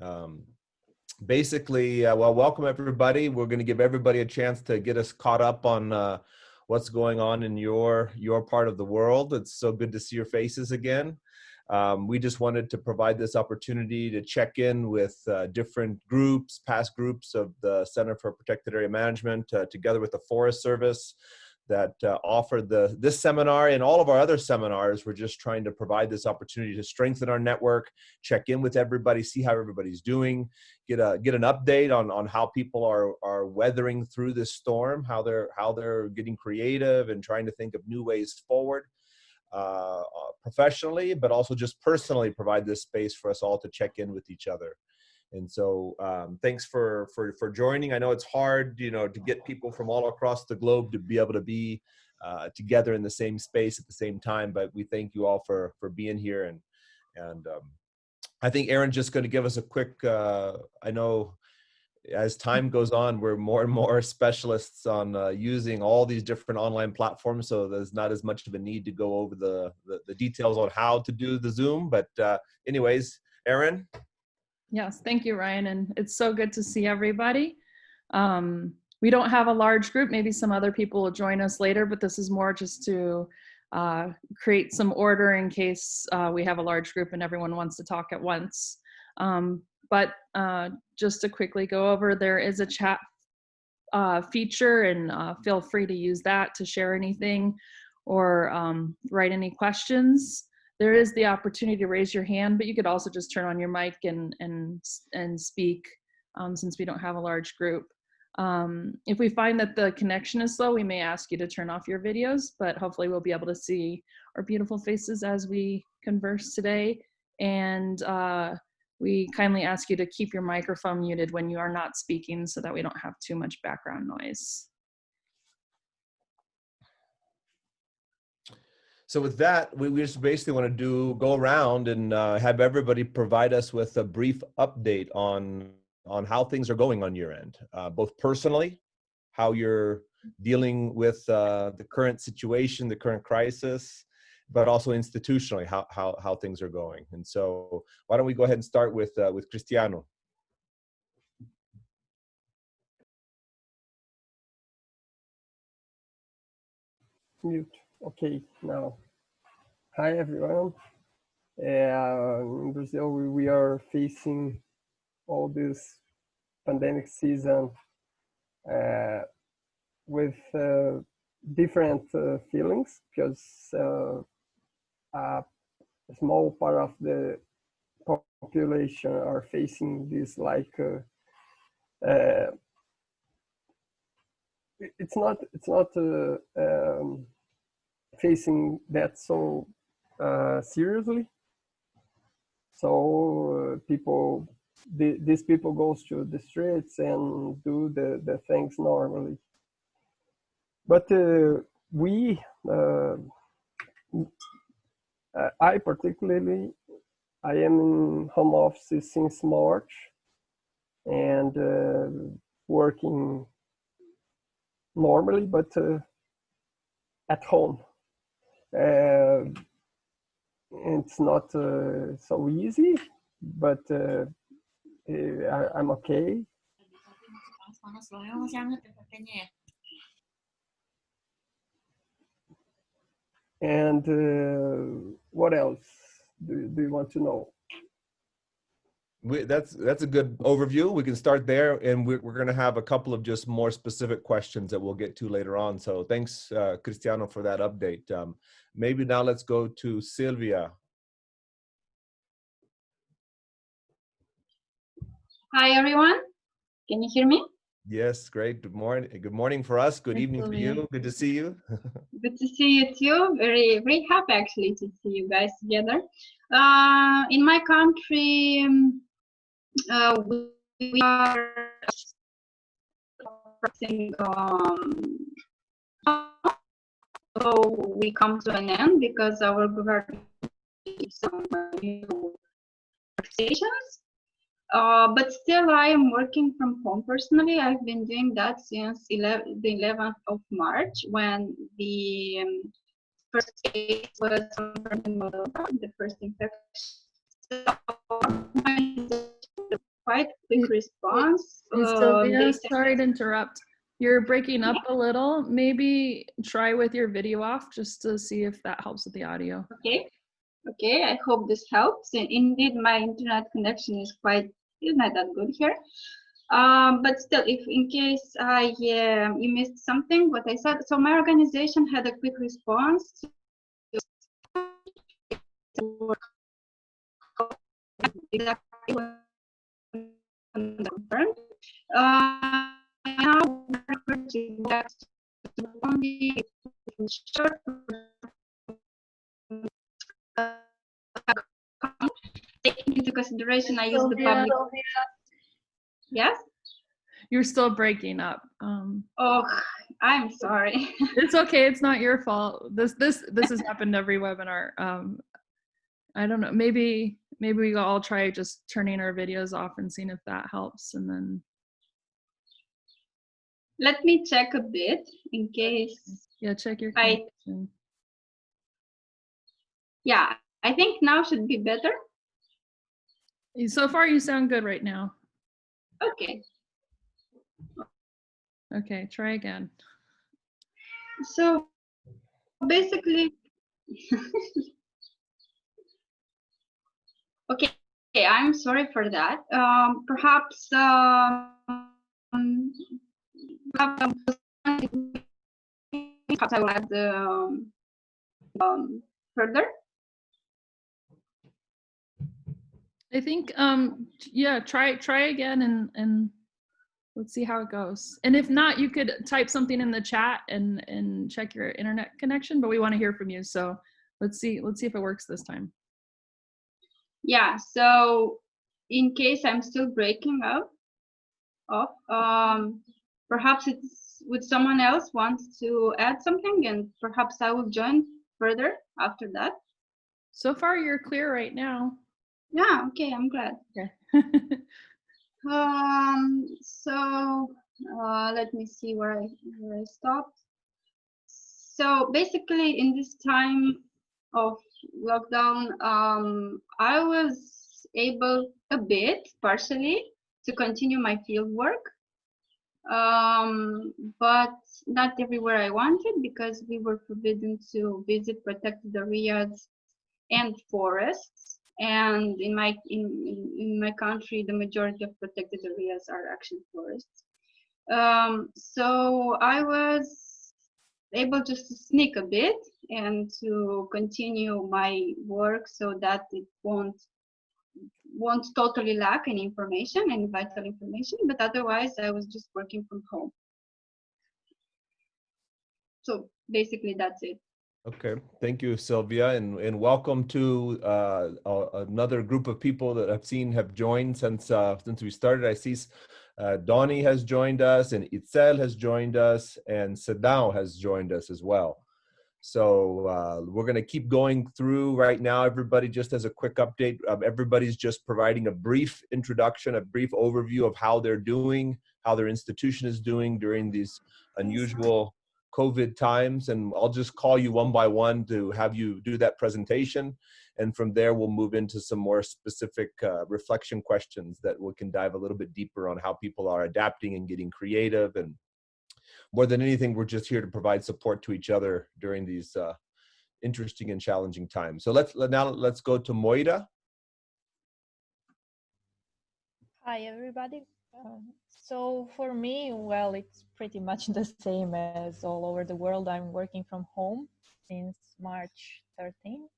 Um, basically, uh, well, welcome everybody. We're going to give everybody a chance to get us caught up on uh, what's going on in your your part of the world. It's so good to see your faces again. Um, we just wanted to provide this opportunity to check in with uh, different groups, past groups of the Center for Protected Area Management, uh, together with the Forest Service, that uh, offered the this seminar and all of our other seminars. We're just trying to provide this opportunity to strengthen our network, check in with everybody, see how everybody's doing, get a get an update on on how people are are weathering through this storm, how they're how they're getting creative and trying to think of new ways forward. Uh, uh professionally, but also just personally provide this space for us all to check in with each other. And so um, thanks for, for, for joining. I know it's hard, you know, to get people from all across the globe to be able to be uh, together in the same space at the same time, but we thank you all for, for being here. And, and um, I think Aaron's just going to give us a quick, uh, I know as time goes on, we're more and more specialists on uh, using all these different online platforms. So there's not as much of a need to go over the, the, the details on how to do the Zoom. But uh, anyways, Aaron, Yes, thank you, Ryan. And it's so good to see everybody. Um, we don't have a large group. Maybe some other people will join us later, but this is more just to uh, create some order in case uh, we have a large group and everyone wants to talk at once. Um, but uh, just to quickly go over, there is a chat uh, feature and uh, feel free to use that to share anything or um, write any questions there is the opportunity to raise your hand, but you could also just turn on your mic and and and speak um, since we don't have a large group. Um, if we find that the connection is slow, we may ask you to turn off your videos, but hopefully we'll be able to see our beautiful faces as we converse today. And uh, we kindly ask you to keep your microphone muted when you are not speaking so that we don't have too much background noise. So with that, we, we just basically want to do go around and uh, have everybody provide us with a brief update on on how things are going on your end, uh, both personally, how you're dealing with uh, the current situation, the current crisis, but also institutionally, how how how things are going. And so, why don't we go ahead and start with uh, with Cristiano? Mute. Okay, now. Hi, everyone. Uh, in Brazil, we, we are facing all this pandemic season uh, with uh, different feelings because a small part of the population are facing this like it's not it's not um, facing that so uh, seriously. So uh, people, the, these people goes to the streets and do the, the things normally. But uh, we, uh, I particularly, I am in home office since March and uh, working normally, but uh, at home. Uh, it's not uh, so easy, but uh, I, am okay. And uh, what else do, do you want to know? We, that's that's a good overview. We can start there, and we're, we're going to have a couple of just more specific questions that we'll get to later on. So thanks, uh, Cristiano, for that update. Um, maybe now let's go to Sylvia. Hi, everyone. Can you hear me? Yes, great. Good morning. Good morning for us. Good evening for you. Good to see you. Good to see you too. Very, very happy actually to see you guys together. Uh, in my country, um, uh, we are um, so we come to an end because our government some new taxations. Uh, but still, I am working from home personally. I've been doing that since 11, the 11th of March when the um, first case was the first infection quite quick response. Uh, Sylvia, they sorry to interrupt. You're breaking up a little. Maybe try with your video off just to see if that helps with the audio. Okay, okay, I hope this helps. And indeed, my internet connection is quite, is not that good here. Um, but still, if in case I, um you missed something, what I said, so my organization had a quick response. to Exactly what confirmed. Uh, now we're going back to only short taking into consideration I use the public. Yes? You're still breaking up. Um, Oh, I'm sorry. it's okay. It's not your fault. This this this has happened every webinar. Um, I don't know. Maybe maybe we all try just turning our videos off and seeing if that helps, and then Let me check a bit in case. yeah, check your I-. Yeah, I think now should be better. So far, you sound good right now. Okay, Okay, try again. so basically. okay, okay, I'm sorry for that. Um, perhaps um, perhaps I will add um, um, further. I think um yeah, try try again and and let's see how it goes. And if not, you could type something in the chat and and check your internet connection, but we want to hear from you. So let's see let's see if it works this time. Yeah, so in case I'm still breaking up off, um, perhaps it's would someone else wants to add something and perhaps I will join further after that. So far you're clear right now. Yeah, okay, I'm glad. Okay. Um, so uh, let me see where I where I stopped. So basically, in this time of lockdown, um, I was able a bit, partially, to continue my field work, um, but not everywhere I wanted because we were forbidden to visit protected areas and forests. And in my in, in, in my country the majority of protected areas are actually forests. Um, so i was able just to sneak a bit and to continue my work so that it won't won't totally lack any information any vital information but otherwise i was just working from home so basically that's it Okay, thank you, Sylvia, and, and welcome to uh, another group of people that I've seen have joined since uh, since we started. I see uh, Donnie has joined us, and Itzel has joined us, and Sadao has joined us as well. So uh, we're going to keep going through right now. Everybody, just as a quick update, um, everybody's just providing a brief introduction, a brief overview of how they're doing, how their institution is doing during these unusual COVID times, and I'll just call you one by one to have you do that presentation. And from there, we'll move into some more specific uh, reflection questions that we can dive a little bit deeper on how people are adapting and getting creative. And more than anything, we're just here to provide support to each other during these uh, interesting and challenging times. So let's now let's go to Moira. Hi, everybody. Um, so for me, well, it's pretty much the same as all over the world. I'm working from home since March 13.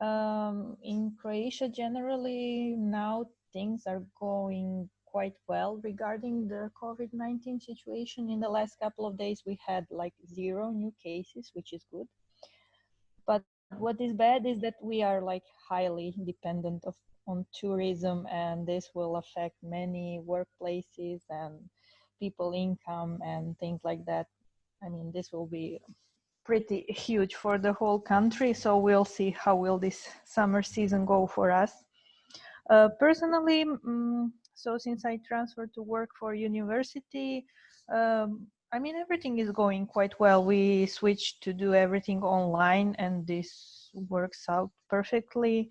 Um, in Croatia, generally, now things are going quite well regarding the COVID 19 situation. In the last couple of days, we had like zero new cases, which is good. But what is bad is that we are like highly dependent of on tourism and this will affect many workplaces and people income and things like that. I mean this will be pretty huge for the whole country so we'll see how will this summer season go for us. Uh, personally mm, so since i transferred to work for university um, i mean everything is going quite well. We switched to do everything online and this works out perfectly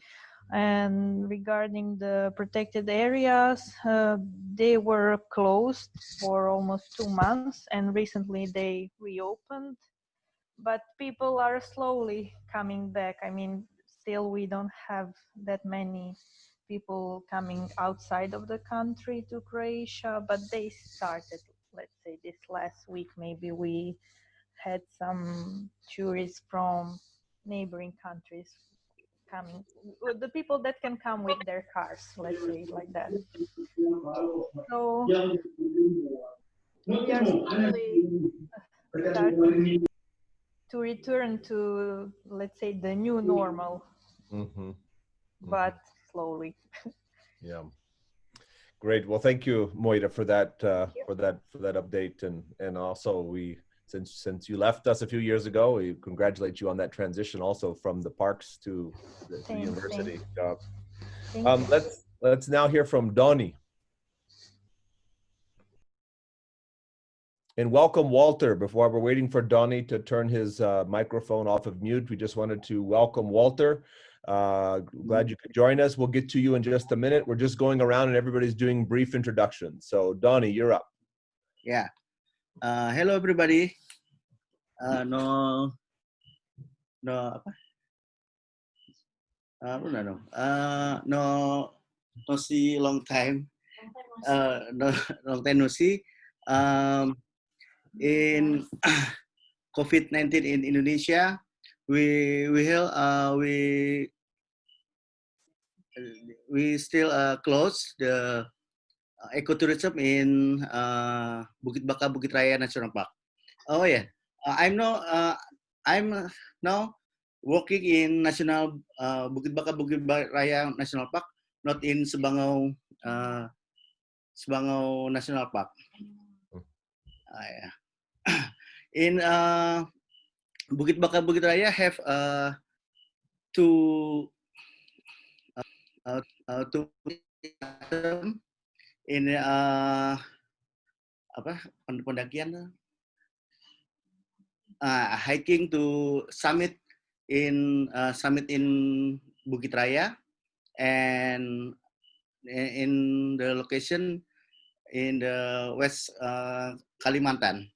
And regarding the protected areas, uh, they were closed for almost two months and recently they reopened. But people are slowly coming back. I mean, still we don't have that many people coming outside of the country to Croatia, but they started, let's say this last week, maybe we had some tourists from neighboring countries coming, the people that can come with their cars, let's say like that. So we are slowly to return to, let's say, the new normal, hmm but slowly. Yeah. Great. Well, thank you, Moira, for that uh, for that for that update, and and also we since since you left us a few years ago, we congratulate you on that transition, also from the parks to the, to the Thanks, university job. Um, let's let's now hear from Donnie. And welcome Walter. Before we're waiting for Donnie to turn his uh, microphone off of mute, we just wanted to welcome Walter. Uh, glad you could join us. We'll get to you in just a minute. We're just going around and everybody's doing brief introductions. So Donnie, you're up. Yeah. Uh, hello everybody. Uh, no, no apa? Uh, no, no, uh, no, no see long time. Uh, no, long time no see. Um, in COVID-19 in Indonesia, we we held, uh, we we still uh, close the uh, ecotourism in uh, Bukit Baka Bukit Raya National Park. Oh yeah, uh, I'm now uh, I'm now working in National uh, Bukit Baka Bukit Raya National Park, not in Sebangau uh, Sebangau National Park. Uh, yeah. in uh, Bukit Baka Bukit Raya have uh, two uh, uh, two in uh, apa pend- pendakian. Uh, hiking to summit in uh, summit in Bukit Raya and in the location in the West uh, Kalimantan.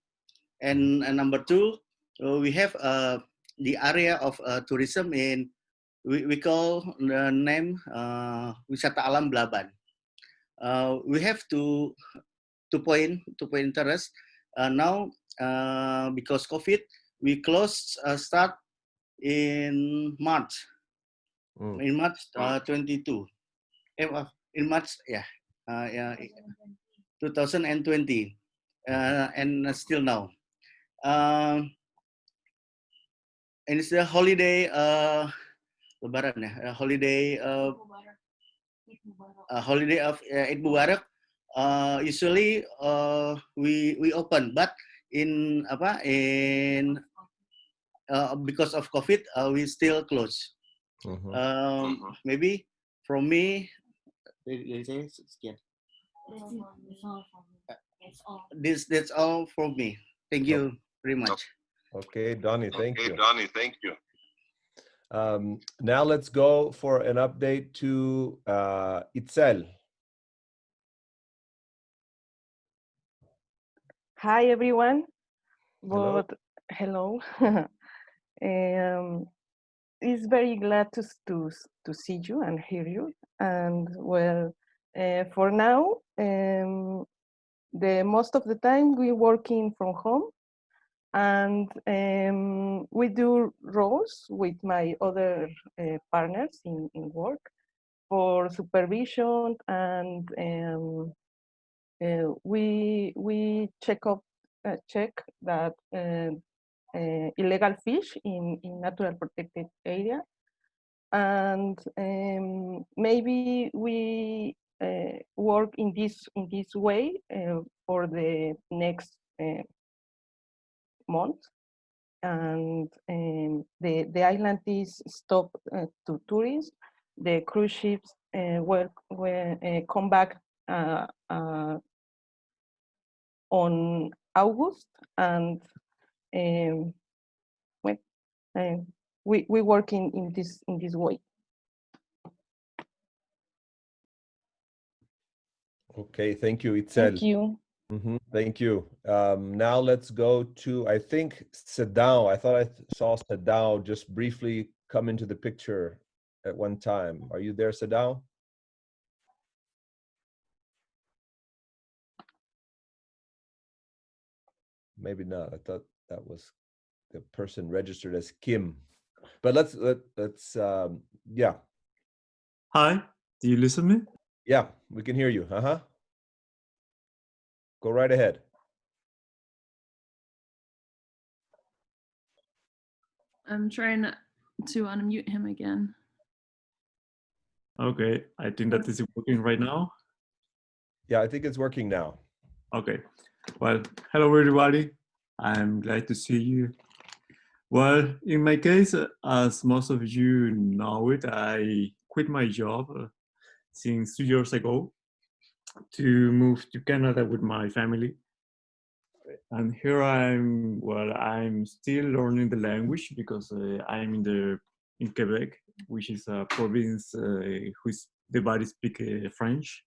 And uh, number two uh, we have uh, the area of uh, tourism in we, we call the name uh, wisata alam Blaban uh, we have to to point to point interest uh, now uh, because COVID we closed uh, start in March. Mm. in March uh, 22 eh, uh, in March yeah. Uh, yeah. 2020 uh, and still now. Um, and it's the holiday uh, Lebaran ya uh, holiday uh, uh, holiday of uh, Eid Mubarak. Uh, usually uh, we we open but in apa in uh, because of COVID uh, we still close. Mhm. um, maybe from me dari dari saya sekian. This that's all from me. Thank you very much. Okay, Donnie, thank okay, you. Donnie, thank you. Um, now let's go for an update to uh, Itzel. Hi everyone. Hello. But hello. um, it's very glad to to to see you and hear you. And well, uh, for now, um, the most of the time we working from home, and um, we do roles with my other uh, partners in in work for supervision and um, uh, we we check up uh, check that uh, uh, illegal fish in in natural protected area. And um, maybe we work in this in this way for the next month. And um, the the island is stop uh, to tourists. The cruise ships uh, uh, come back uh, uh, on August and um, when, um, we, we work in, in, this, in this way. Okay, thank you, Itzel. Thank you. Mm -hmm, thank you. Um, now let's go to, I think, Sadao. I thought I saw Sadao just briefly come into the picture at one time. Are you there, Sadao? Maybe not. I thought that was the person registered as Kim. But let's let let's um, yeah Hi, do you listen me? yeah we can hear you. Uh huh. Go right ahead. I'm trying to unmute him again. Okay, I think that is working right now. Yeah, I think it's working now. Okay, well, hello everybody. I'm glad to see you. Well, in my case, as most of you know it, I quit my job uh, since two years ago to move to Canada with my family. And here I'm, well, I'm still learning the language because uh, I'm in the in Quebec, which is a province uh, whose everybody speak uh, French.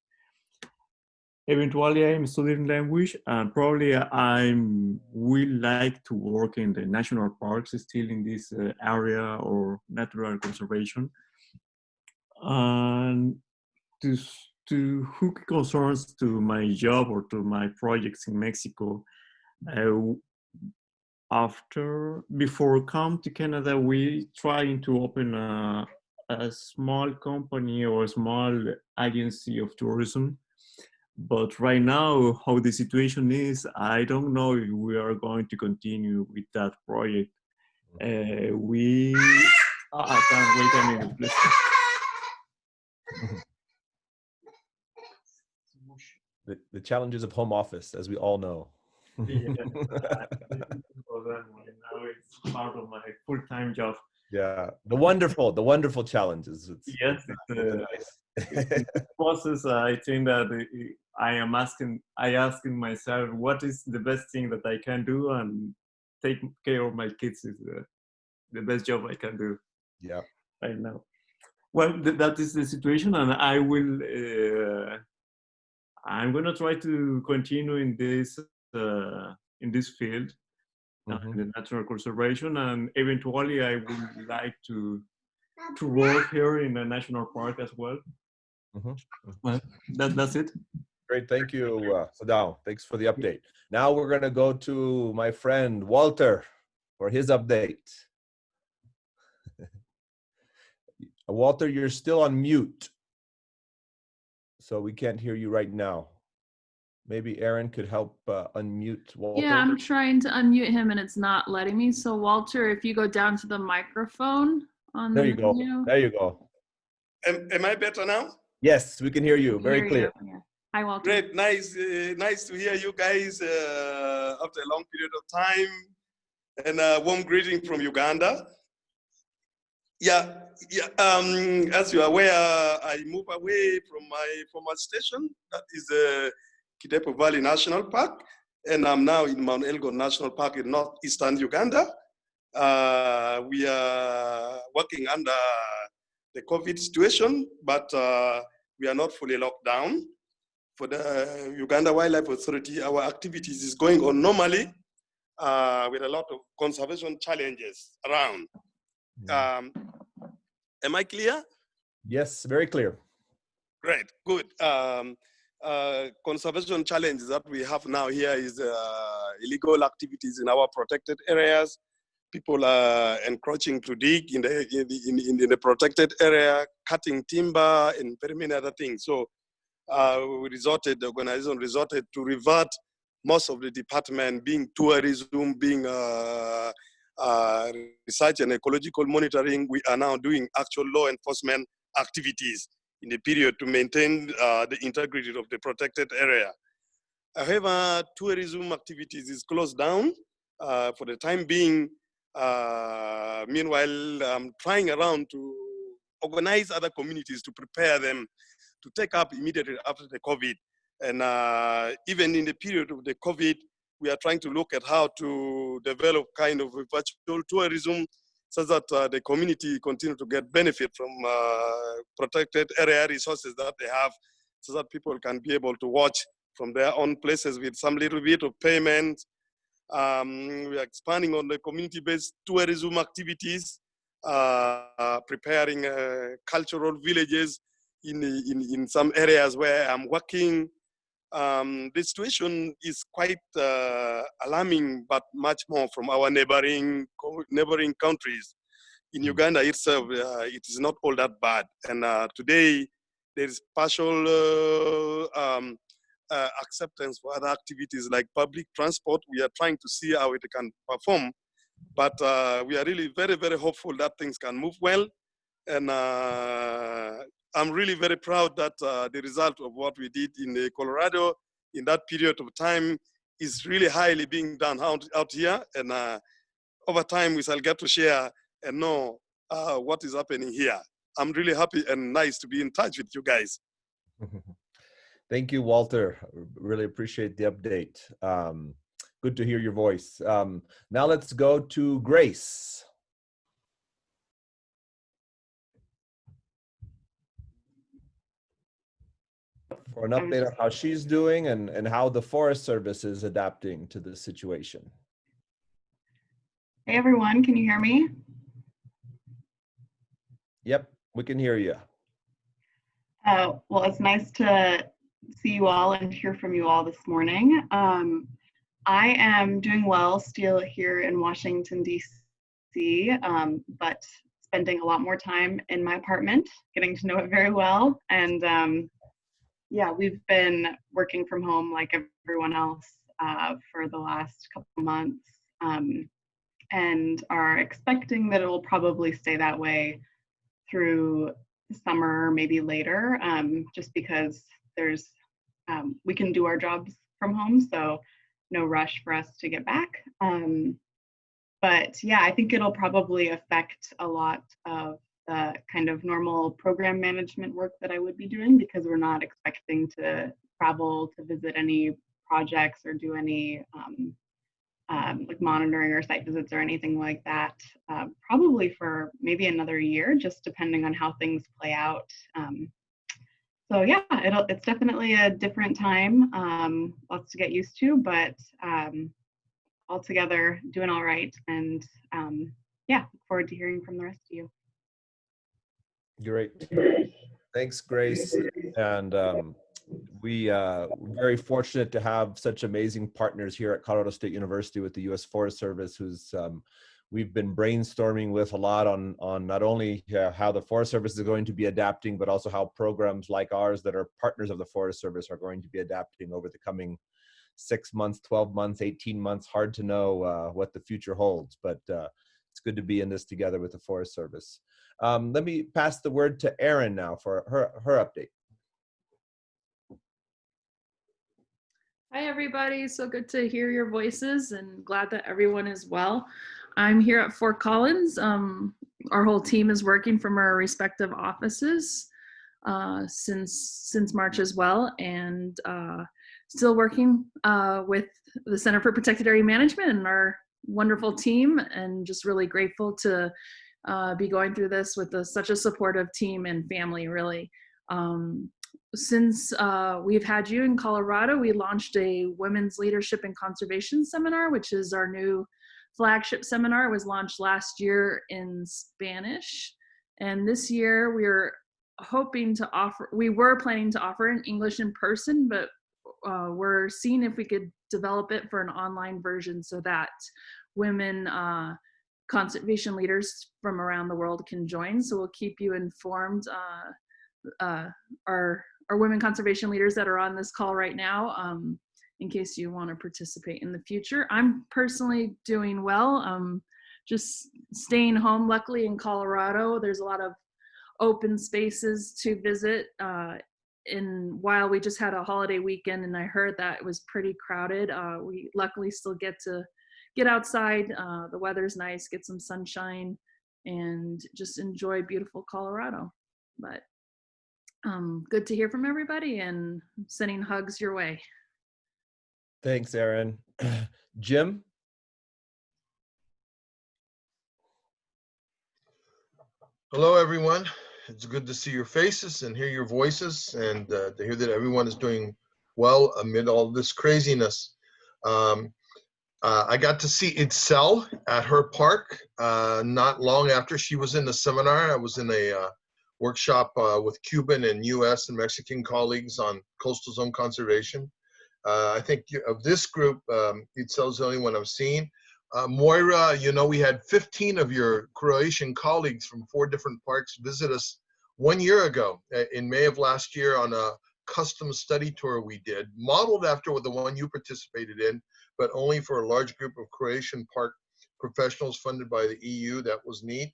Eventually, I'm studying language, and probably I will like to work in the national parks, still in this uh, area or natural conservation. And to to who concerns to my job or to my projects in Mexico, uh, after before come to Canada, we trying to open a, a small company or a small agency of tourism. But right now, how the situation is, I don't know if we are going to continue with that project. Uh, we, ah, I can't wait a minute, please. The, the challenges of home office, as we all know. Yeah, now it's part of my full-time job. Yeah, the wonderful, the wonderful challenges. It's, Yes, it's uh, nice. process i think that i am asking i asking myself what is the best thing that i can do and take care of my kids is the, the best job i can do yeah, right now well th- that is the situation and i will uh, i'm going to try to continue in this uh, in this field uh, mhm. in the natural conservation and eventually i would like to to work here in a national park as well Mhm. well that, that's it Great, thank you, uh, Sadao. Thanks for the update. Now we're gonna go to my friend Walter for his update. Walter, you're still on mute. So we can't hear you right now. Maybe Aaron could help uh, unmute Walter. Yeah, I'm trying to unmute him and it's not letting me. So Walter, if you go down to the microphone on There the you go. menu, There you go. Am, am I better now? Yes, we can hear you we very hear clear. you. Yeah. Hi, Walter. Great, nice, uh, nice to hear you guys uh, after a long period of time, and a warm greeting from Uganda. Yeah, yeah. Um, as you are aware, I moved away from my former station, that is uh, Kidepo Valley National Park, and I'm now in Mount Elgon National Park in northeastern Uganda. Uh, we are working under the COVID situation, but uh, we are not fully locked down. For the Uganda Wildlife Authority, our activities is going on normally uh, with a lot of conservation challenges around. Um, am I clear? Yes, very clear. Great, good. Um, uh, conservation challenges that we have now here is uh, illegal activities in our protected areas. People are encroaching to dig in the, in in, in the protected area, cutting timber and very many other things. So uh, we resorted, the organization resorted to revert most of the department being tourism, being uh, uh, research and ecological monitoring. We are now doing actual law enforcement activities in the period to maintain uh, the integrity of the protected area. However, tourism activities is closed down uh, for the time being. Uh, meanwhile, I'm trying around to organize other communities to prepare them to take up immediately after the COVID. And uh, even in the period of the COVID, we are trying to look at how to develop kind of virtual tourism so that uh, the community continue to get benefit from uh, protected area resources that they have so that people can be able to watch from their own places with some little bit of payment. Um, we are expanding on the community-based tourism activities, uh, uh, preparing uh, cultural villages in, in, in some areas where I'm working. Um, the situation is quite uh, alarming, but much more from our neighboring neighboring countries. In Uganda itself, uh, it is not all that bad. And uh, today, there is partial um, uh, acceptance for other activities like public transport. We are trying to see how it can perform, but uh, we are really very, very hopeful that things can move well. And uh, I'm really very proud that uh, the result of what we did in Colorado in that period of time is really highly being done out, out here. And uh, over time, we shall get to share and know uh, what is happening here. I'm really happy and nice to be in touch with you guys. Thank you, Walter. Really appreciate the update. Um, good to hear your voice. Um, now let's go to Grace. For an update on how she's doing and, and how the Forest Service is adapting to the situation. Hey everyone, can you hear me? Yep, we can hear you. Uh, well, it's nice to see you all and hear from you all this morning. Um, I am doing well still here in Washington, D.C., um, but spending a lot more time in my apartment, getting to know it very well. And um, yeah, we've been working from home like everyone else uh, for the last couple months um, and are expecting that it will probably stay that way through summer, maybe later, um, just because there's um, we can do our jobs from home, so no rush for us to get back. Um, but yeah, I think it'll probably affect a lot of the kind of normal program management work that I would be doing because we're not expecting to travel to visit any projects or do any um, um, like monitoring or site visits or anything like that, uh, probably for maybe another year, just depending on how things play out. Um, so yeah, it's definitely a different time, um, lots to get used to, but um, altogether doing all right. And um, yeah, look forward to hearing from the rest of you. Great. Thanks, Grace. And um, we uh, we're very fortunate to have such amazing partners here at Colorado State University with the U.S. Forest Service, who's um, we've been brainstorming with a lot on on not only uh, how the Forest Service is going to be adapting, but also how programs like ours that are partners of the Forest Service are going to be adapting over the coming six months, 12 months, 18 months. Hard to know uh, what the future holds, but uh, it's good to be in this together with the Forest Service. Um, let me pass the word to Erin now for her, her update. Hi, everybody. So good to hear your voices and glad that everyone is well. I'm here at Fort Collins. Um, our whole team is working from our respective offices uh, since since March as well, and uh, still working uh, with the Center for Protected Area Management and our wonderful team, and just really grateful to uh, be going through this with a, such a supportive team and family. Really, um, since uh, we've had you in Colorado, we launched a Women's Leadership and Conservation Seminar, which is our new flagship seminar. It was launched last year in Spanish. And this year we're hoping to offer, we were planning to offer in English in person, but uh, we're seeing if we could develop it for an online version so that women uh, conservation leaders from around the world can join. So we'll keep you informed. Uh, uh our, our women conservation leaders that are on this call right now um, in case you want to participate in the future. I'm personally doing well. Um, just staying home. Luckily in Colorado, there's a lot of open spaces to visit. Uh, and while we just had a holiday weekend and I heard that it was pretty crowded, uh, we luckily still get to get outside. Uh, the weather's nice, get some sunshine and just enjoy beautiful Colorado. But um, good to hear from everybody and sending hugs your way. Thanks, Erin. Jim? Hello, everyone. It's good to see your faces and hear your voices and uh, to hear that everyone is doing well amid all this craziness. Um, uh, I got to see Itzel at her park uh, not long after she was in the seminar. I was in a uh, workshop uh, with Cuban and US and Mexican colleagues on coastal zone conservation. Uh, I think of this group, um, Itzel's the only one I've seen. Uh, Moira, you know, we had 15 of your Croatian colleagues from four different parks visit us one year ago in May of last year on a custom study tour we did, modeled after the one you participated in, but only for a large group of Croatian park professionals funded by the EU. That was neat.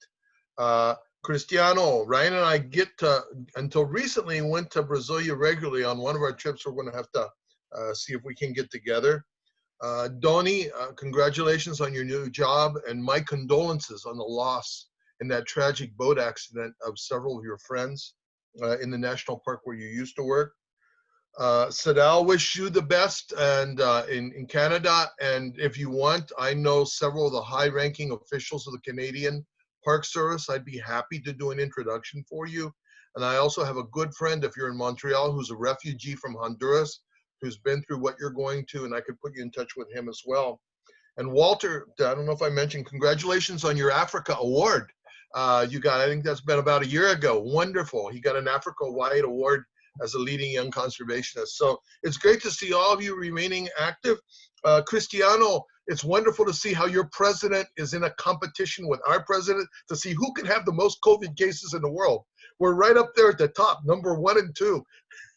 Uh, Cristiano, Ryan and I get to, until recently went to Brasilia regularly on one of our trips. We're going to have to uh, see if we can get together. Uh, uh, congratulations on your new job and my condolences on the loss in that tragic boat accident of several of your friends uh, in the national park where you used to work. Uh, Sadao, wish you the best and uh, in, in Canada. And if you want, I know several of the high ranking officials of the Canadian Park Service. I'd be happy to do an introduction for you. And I also have a good friend, if you're in Montreal, who's a refugee from Honduras, who's been through what you're going to, and I could put you in touch with him as well. And Walter, I don't know if I mentioned, congratulations on your Africa Award. Uh, you got, I think that's been about a year ago. Wonderful. He got an Africa Wide Award as a leading young conservationist. So it's great to see all of you remaining active. Uh, Cristiano, it's wonderful to see how your president is in a competition with our president to see who can have the most COVID cases in the world. We're right up there at the top, number one and two,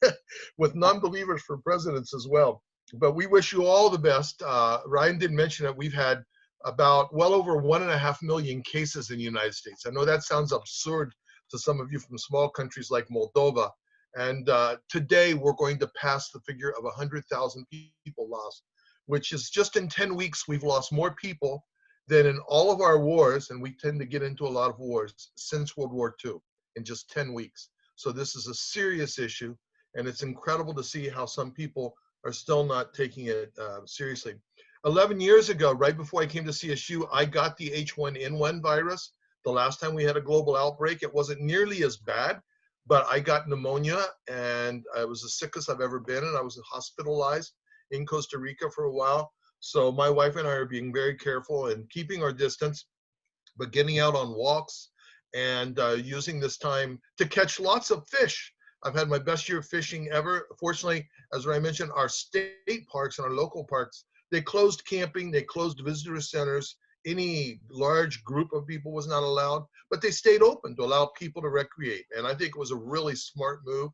with non-believers for presidents as well. But we wish you all the best. Uh, Ryan did mention that we've had about well over one and a half million cases in the United States. I know that sounds absurd to some of you from small countries like Moldova. And uh, today we're going to pass the figure of 100,000 people lost, which is just in 10 weeks, we've lost more people than in all of our wars, and we tend to get into a lot of wars since World War II in just 10 weeks. So this is a serious issue, and it's incredible to see how some people are still not taking it uh, seriously. 11 years ago, right before I came to CSU, I got the H1N1 virus. The last time we had a global outbreak, it wasn't nearly as bad, but I got pneumonia and I was the sickest I've ever been, and I was hospitalized in Costa Rica for a while. So my wife and I are being very careful and keeping our distance, but getting out on walks and uh, using this time to catch lots of fish. I've had my best year of fishing ever. Fortunately, as I mentioned, our state parks and our local parks, they closed camping, they closed visitor centers. Any large group of people was not allowed, but they stayed open to allow people to recreate. And I think it was a really smart move.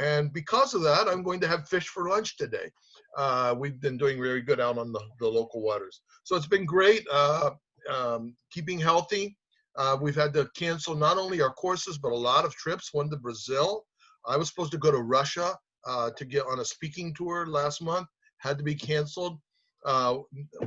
And because of that, I'm going to have fish for lunch today. Uh, we've been doing very good out on the, the local waters. So it's been great uh, um, keeping healthy. Uh, we've had to cancel not only our courses, but a lot of trips, one to Brazil. I was supposed to go to Russia uh, to get on a speaking tour last month, had to be canceled. Uh,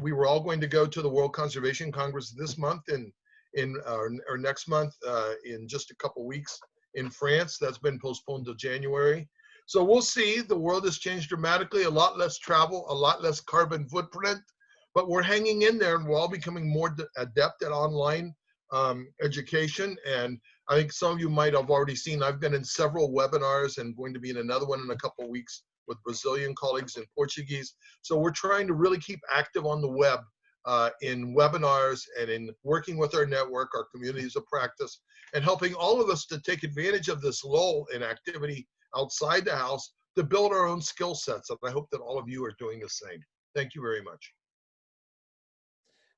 we were all going to go to the World Conservation Congress this month in, in or, or next month uh, in just a couple weeks in France. That's been postponed to January. So we'll see. The world has changed dramatically. A lot less travel, a lot less carbon footprint, but we're hanging in there, and we're all becoming more adept at online um, education. And I think some of you might have already seen. I've been in several webinars and going to be in another one in a couple weeks with Brazilian colleagues in Portuguese. So we're trying to really keep active on the web uh, in webinars and in working with our network, our communities of practice, and helping all of us to take advantage of this lull in activity outside the house to build our own skill sets. And I hope that all of you are doing the same. Thank you very much.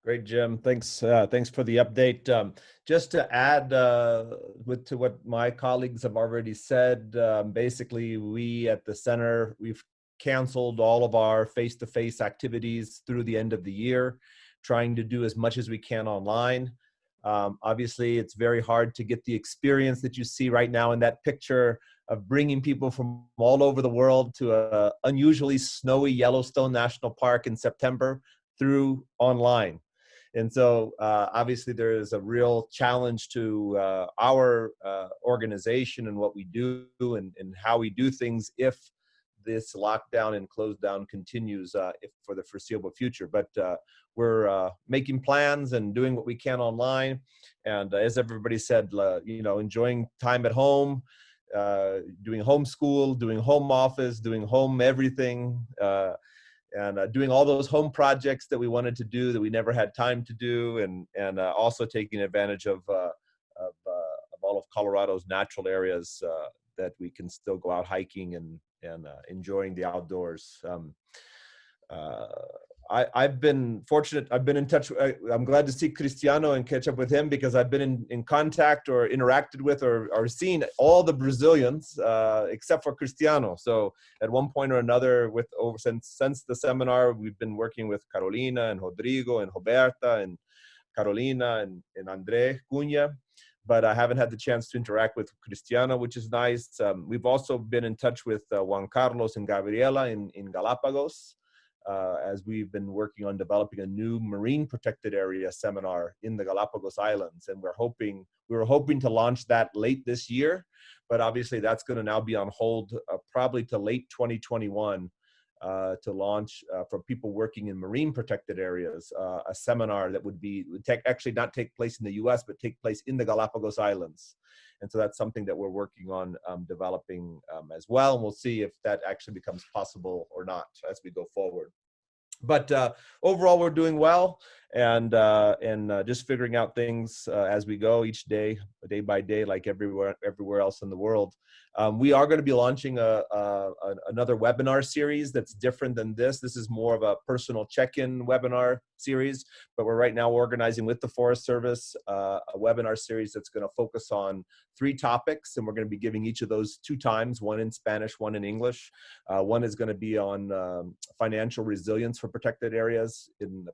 Great, Jim. Thanks. Uh, thanks for the update. Um, just to add uh, with to what my colleagues have already said, um, basically, we at the center we've canceled all of our face-to-face -face activities through the end of the year, trying to do as much as we can online. Um, obviously, it's very hard to get the experience that you see right now in that picture of bringing people from all over the world to a unusually snowy Yellowstone National Park in September through online. And so uh, obviously there is a real challenge to uh, our uh, organization and what we do and, and how we do things if this lockdown and close down continues uh, for the foreseeable future. But uh, we're uh, making plans and doing what we can online. And as everybody said, you know, enjoying time at home, doing homeschool, doing home office, doing home everything, and uh, doing all those home projects that we wanted to do that we never had time to do, and and uh, also taking advantage of uh, of, uh, of all of Colorado's natural areas uh, that we can still go out hiking and and uh, enjoying the outdoors. Um, I, I've been fortunate. I've been in touch. I, I'm glad to see Cristiano and catch up with him because I've been in, in contact or interacted with or, or seen all the Brazilians uh, except for Cristiano. So at one point or another, with over since since the seminar, we've been working with Carolina and Rodrigo and Roberta and Carolina and, and Andre Cunha. But I haven't had the chance to interact with Cristiano, which is nice. Um, we've also been in touch with uh, Juan Carlos and Gabriela in, in Galapagos uh, as we've been working on developing a new marine protected area seminar in the Galapagos Islands. And we're hoping, we were hoping to launch that late this year, but obviously that's gonna now be on hold uh, probably to late 2021 uh, to launch uh, for people working in marine protected areas, uh, a seminar that would be, would take, actually not take place in the US, but take place in the Galapagos Islands. And so that's something that we're working on um, developing um, as well. And we'll see if that actually becomes possible or not as we go forward. But uh, overall, we're doing well and uh, and uh, just figuring out things uh, as we go each day, day by day, like everywhere everywhere else in the world. Um, we are going to be launching a, a, another webinar series that's different than this. This is more of a personal check-in webinar series, but we're right now organizing with the Forest Service uh, a webinar series that's going to focus on three topics, and we're going to be giving each of those two times, one in Spanish, one in English. Uh, one is going to be on um, financial resilience for protected areas in the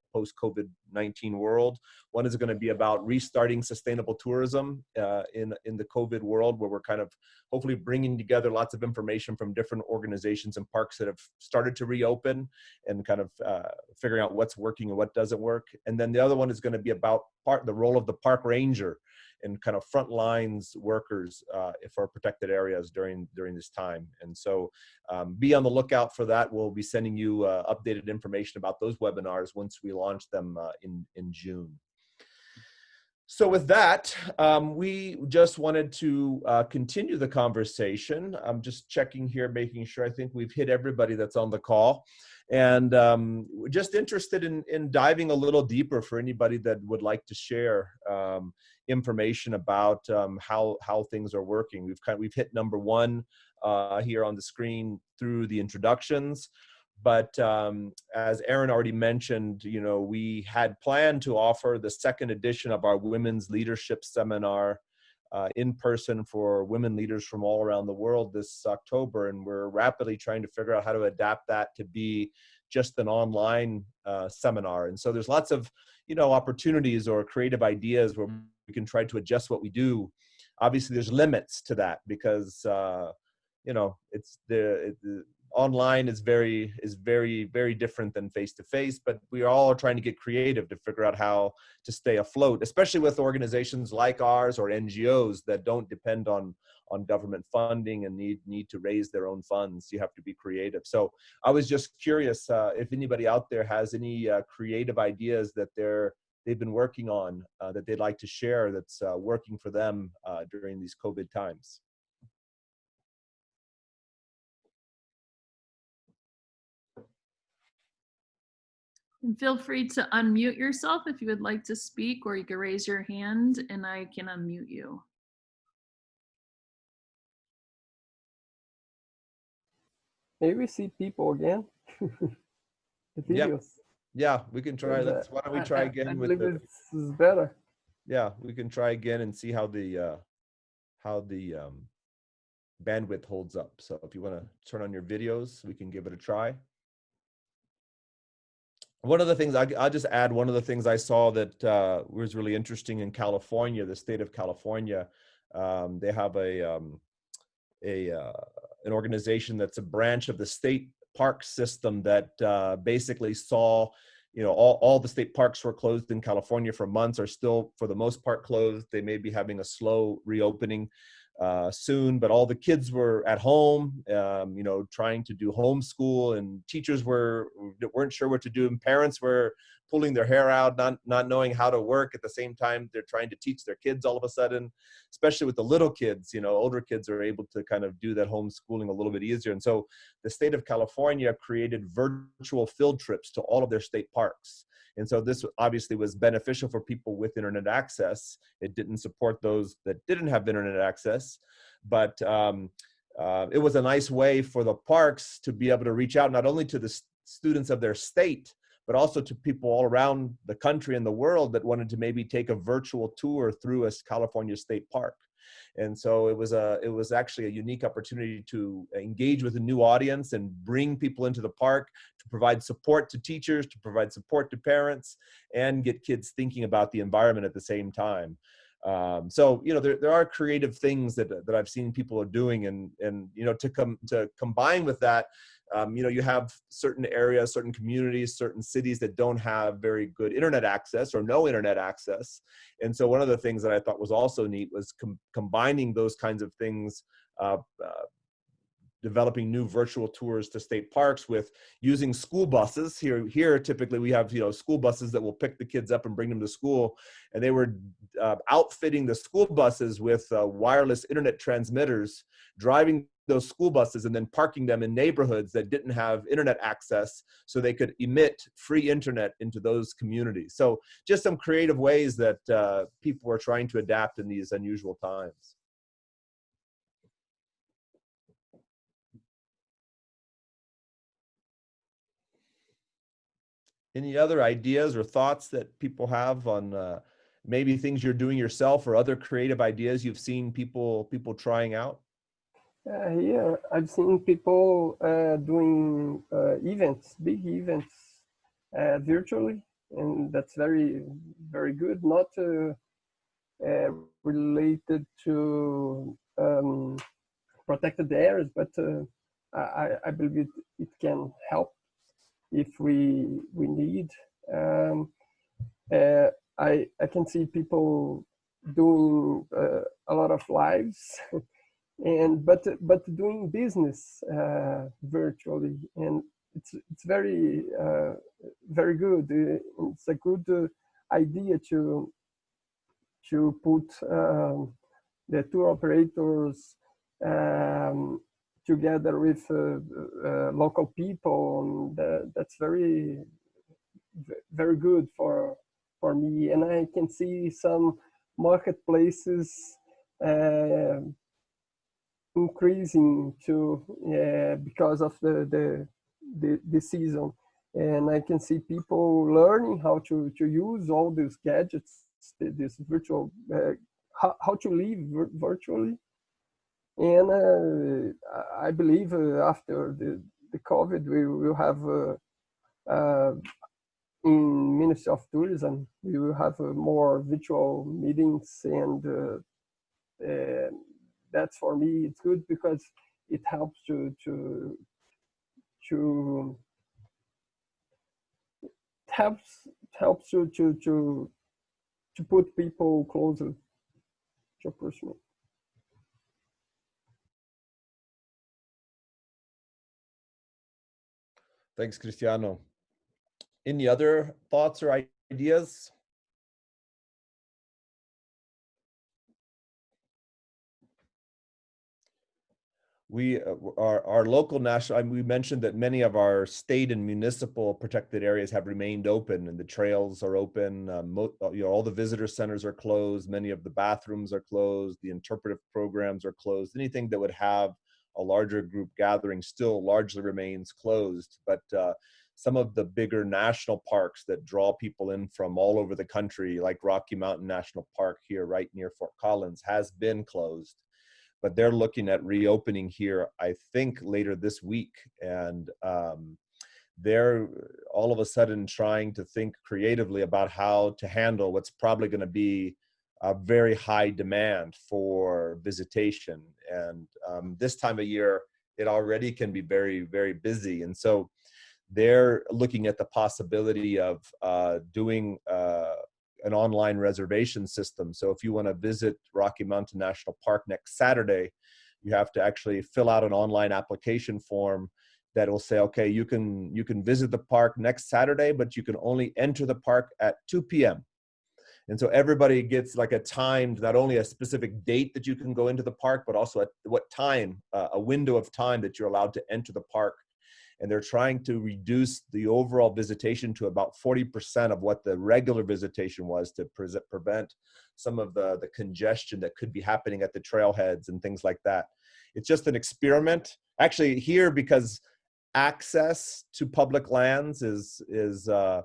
post-COVID-19 world. One is going to be about restarting sustainable tourism uh, in, in the COVID world, where we're kind of hopefully bringing together lots of information from different organizations and parks that have started to reopen and kind of uh, figuring out what's working and what doesn't work. And then the other one is going to be about part the role of the park ranger and kind of front lines workers uh, for protected areas during during this time. And so um, be on the lookout for that. We'll be sending you uh, updated information about those webinars once we launch them uh, in, in June. So with that, um, we just wanted to uh, continue the conversation. I'm just checking here, making sure I think we've hit everybody that's on the call. And um, just interested in, in diving a little deeper for anybody that would like to share um, information about um, how, how things are working. We've, kind of, we've hit number one uh, here on the screen through the introductions. But um, as Aaron already mentioned, you know, we had planned to offer the second edition of our Women's Leadership Seminar uh, in person for women leaders from all around the world this October. And we're rapidly trying to figure out how to adapt that to be just an online uh, seminar. And so there's lots of, you know, opportunities or creative ideas where we can try to adjust what we do. Obviously, there's limits to that because, uh, you know, it's the, it, online is very is very very different than face to face but we are all trying to get creative to figure out how to stay afloat especially with organizations like ours or ngos that don't depend on on government funding and need need to raise their own funds. You have to be creative. So i was just curious uh, if anybody out there has any uh, creative ideas that they're they've been working on uh, that they'd like to share that's uh, working for them uh, during these covid times And feel free to unmute yourself if you would like to speak, or you can raise your hand and I can unmute you. Maybe we see people again. the Yep. videos. yeah we can try And, let's why don't we I- try I- again I with believe the, this is better. yeah we can try again and see how the uh how the um bandwidth holds up so if you want to turn on your videos we can give it a try one of the things I, i'll just add one of the things i saw that uh, was really interesting in california the state of california um, they have a um, a uh, an organization that's a branch of the state park system that uh, basically saw you know all, all the state parks were closed in california for months are still for the most part closed. They may be having a slow reopening uh, soon, but all the kids were at home, um, you know, trying to do homeschool, and teachers were weren't sure what to do, and parents were pulling their hair out, not not knowing how to work. At the same time, they're trying to teach their kids all of a sudden, especially with the little kids. You know, older kids are able to kind of do that homeschooling a little bit easier, and so the state of California created virtual field trips to all of their state parks. And so this obviously was beneficial for people with internet access. It didn't support those that didn't have internet access, but um, uh, it was a nice way for the parks to be able to reach out not only to the students of their state, but also to people all around the country and the world that wanted to maybe take a virtual tour through a California state park. And so it was a it was actually a unique opportunity to engage with a new audience and bring people into the park to provide support to teachers, to provide support to parents, and get kids thinking about the environment at the same time. Um, so you know there, there are creative things that, that I've seen people are doing and and you know to come to combine with that um, you know, you have certain areas, certain communities, certain cities that don't have very good internet access or no internet access. And so one of the things that I thought was also neat was com combining those kinds of things uh, uh, developing new virtual tours to state parks with using school buses here here typically we have you know school buses that will pick the kids up and bring them to school and they were uh, outfitting the school buses with uh, wireless internet transmitters driving those school buses and then parking them in neighborhoods that didn't have internet access so they could emit free internet into those communities. So just some creative ways that uh, people are trying to adapt in these unusual times. Any other ideas or thoughts that people have on uh, maybe things you're doing yourself or other creative ideas you've seen people people trying out? Uh, here, I've seen people uh, doing uh, events, big events, uh, virtually, and that's very, very good. Not uh, uh, related to um, protected areas, but I, I, believe it, it can help if we we need. Um, I I can see people doing a lot of lives. and but but doing business uh, virtually and it's it's very uh, very good. Uh, it's a good uh, idea to to put um, the tour operators um, together with uh, uh, local people and that's very very good for for me. And I can see some marketplaces increasing to uh, because of the, the, the the season. And I can see people learning how to to use all these gadgets this virtual uh, how, how to live virtually. And uh, I believe after the the COVID we will have in Ministry of Tourism we will have more virtual meetings and that's for me it's good because it helps to to to helps helps you to to to put people closer to personal. Thanks, Cristiano. Any other thoughts or ideas? We uh, our, our local national we mentioned that many of our state and municipal protected areas have remained open and the trails are open um, you know all the visitor centers are closed many of the bathrooms are closed the interpretive programs are closed. Anything that would have a larger group gathering still largely remains closed but uh, some of the bigger national parks that draw people in from all over the country like rocky mountain national park here right near fort collins has been closed but they're looking at reopening here, I think, later this week. And um, they're all of a sudden trying to think creatively about how to handle what's probably going to be a very high demand for visitation. And um, this time of year, it already can be very, very busy. And so they're looking at the possibility of uh, doing uh, an online reservation system. So if you want to visit Rocky Mountain National Park next Saturday, you have to actually fill out an online application form that will say, okay, you can you can visit the park next Saturday, but you can only enter the park at 2 p.m. And so everybody gets like a timed, not only a specific date that you can go into the park, but also at what time, uh, a window of time that you're allowed to enter the park. And they're trying to reduce the overall visitation to about 40% of what the regular visitation was to pre prevent some of the, the congestion that could be happening at the trailheads and things like that. It's just an experiment. Actually here, because access to public lands is, is uh,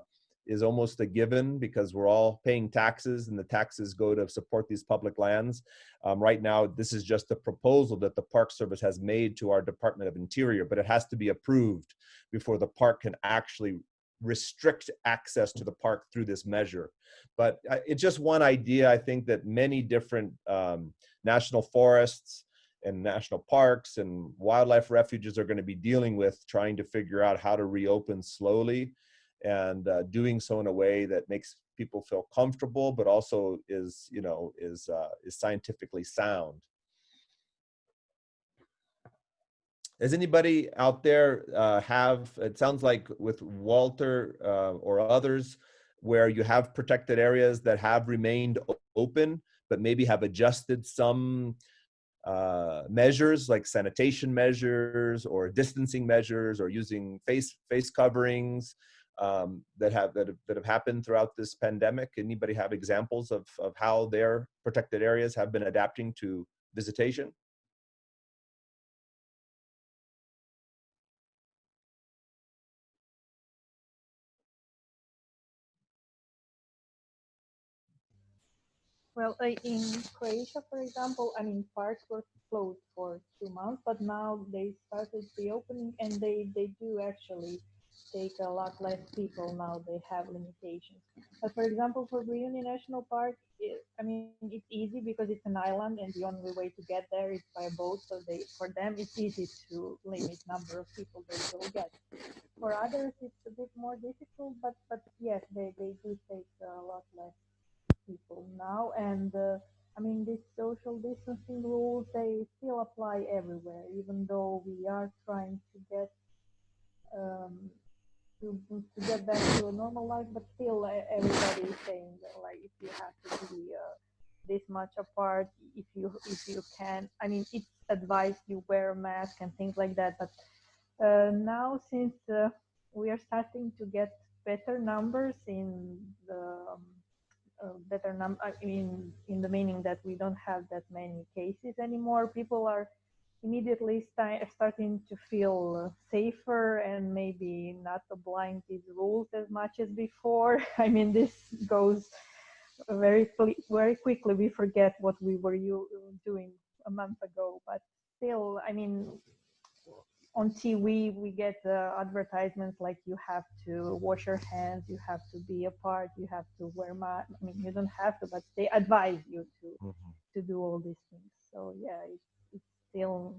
is almost a given because we're all paying taxes and the taxes go to support these public lands. Um, right now, this is just a proposal that the Park Service has made to our Department of Interior, but it has to be approved before the park can actually restrict access to the park through this measure. But uh, it's just one idea. I think that many different um, national forests and national parks and wildlife refuges are going to be dealing with trying to figure out how to reopen slowly and uh, doing so in a way that makes people feel comfortable, but also is, you know, is, uh, is scientifically sound. Does anybody out there uh, have, it sounds like with Walter uh, or others, where you have protected areas that have remained open, but maybe have adjusted some uh, measures like sanitation measures or distancing measures or using face face coverings um, that have that have, that have happened throughout this pandemic? Anybody have examples of of how their protected areas have been adapting to visitation? Well, in Croatia, for example, I mean, parks were closed for two months, but now they started reopening and they, they do actually take a lot less people now they have limitations. But for example for Brioni National Park it, I mean it's easy because it's an island and the only way to get there is by boat so they for them it's easy to limit number of people they will get. For others it's a bit more difficult but but yes they, they do take a lot less people now. And uh, I mean, these social distancing rules, they still apply everywhere, even though we are trying to get um, to, to get back to a normal life, but still everybody is saying that like if you have to be uh, this much apart, if you if you can, I mean it's advised you wear a mask and things like that. But uh, now since uh, we are starting to get better numbers in the um, uh, better number, I mean in the meaning that we don't have that many cases anymore, people are immediately st starting to feel safer and maybe not applying these rules as much as before. I mean, this goes very very quickly. We forget what we were you doing a month ago, but still, I mean, on TV we get uh, advertisements like you have to wash your hands, you have to be apart, you have to wear mask. I mean, you don't have to, but they advise you to mm -hmm. to do all these things. So yeah, it's still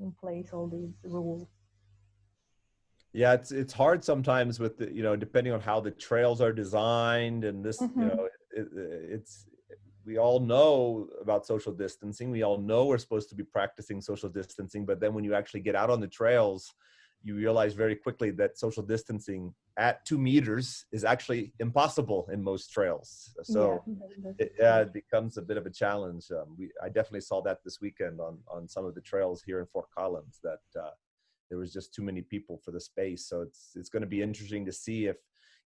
in place all these rules yeah it's it's hard sometimes with the you know depending on how the trails are designed and this mm -hmm. you mm-hmm. know it, it's we all know about social distancing we all know we're supposed to be practicing social distancing but then when you actually get out on the trails you realize very quickly that social distancing at two meters is actually impossible in most trails. So yeah, it, it becomes a bit of a challenge. Um, we, I definitely saw that this weekend on, on some of the trails here in Fort Collins that uh, there was just too many people for the space. So it's, it's going to be interesting to see if,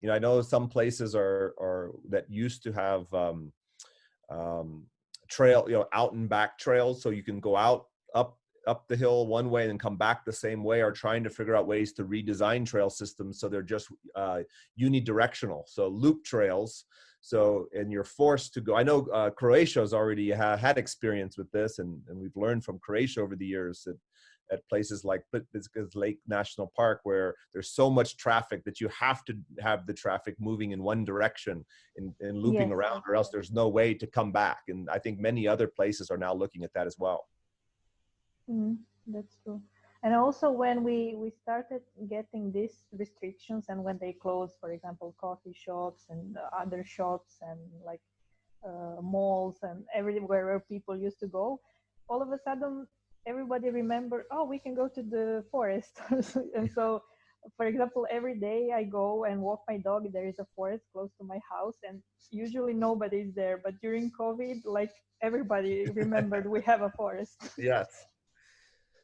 you know, I know some places are, are that used to have um, um, trail, you know, out and back trails. So you can go out up up the hill one way and come back the same way are trying to figure out ways to redesign trail systems so they're just uh, unidirectional. So loop trails. So, and you're forced to go. I know uh, Croatia has already ha had experience with this, and, and we've learned from Croatia over the years that at places like Plitvice Lake National Park, where there's so much traffic that you have to have the traffic moving in one direction and, and looping yes. around, or else there's no way to come back. And I think many other places are now looking at that as well. Mm, that's true. And also when we, we started getting these restrictions and when they closed, for example, coffee shops and other shops and like uh, malls and everywhere where people used to go, all of a sudden everybody remembered, oh, we can go to the forest. and so, for example, every day I go and walk my dog, there is a forest close to my house and usually nobody is there. But during COVID, like everybody remembered we have a forest. Yes.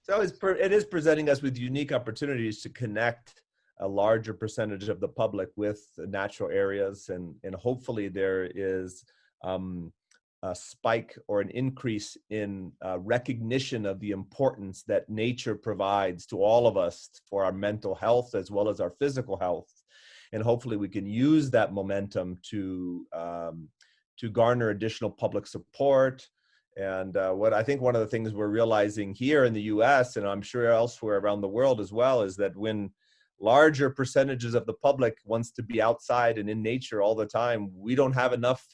So it's per, it is presenting us with unique opportunities to connect a larger percentage of the public with natural areas and, and hopefully there is um, a spike or an increase in uh, recognition of the importance that nature provides to all of us for our mental health as well as our physical health. And hopefully we can use that momentum to, um, to garner additional public support. And uh, what I think one of the things we're realizing here in the US, and I'm sure elsewhere around the world as well, is that when larger percentages of the public wants to be outside and in nature all the time, we don't have enough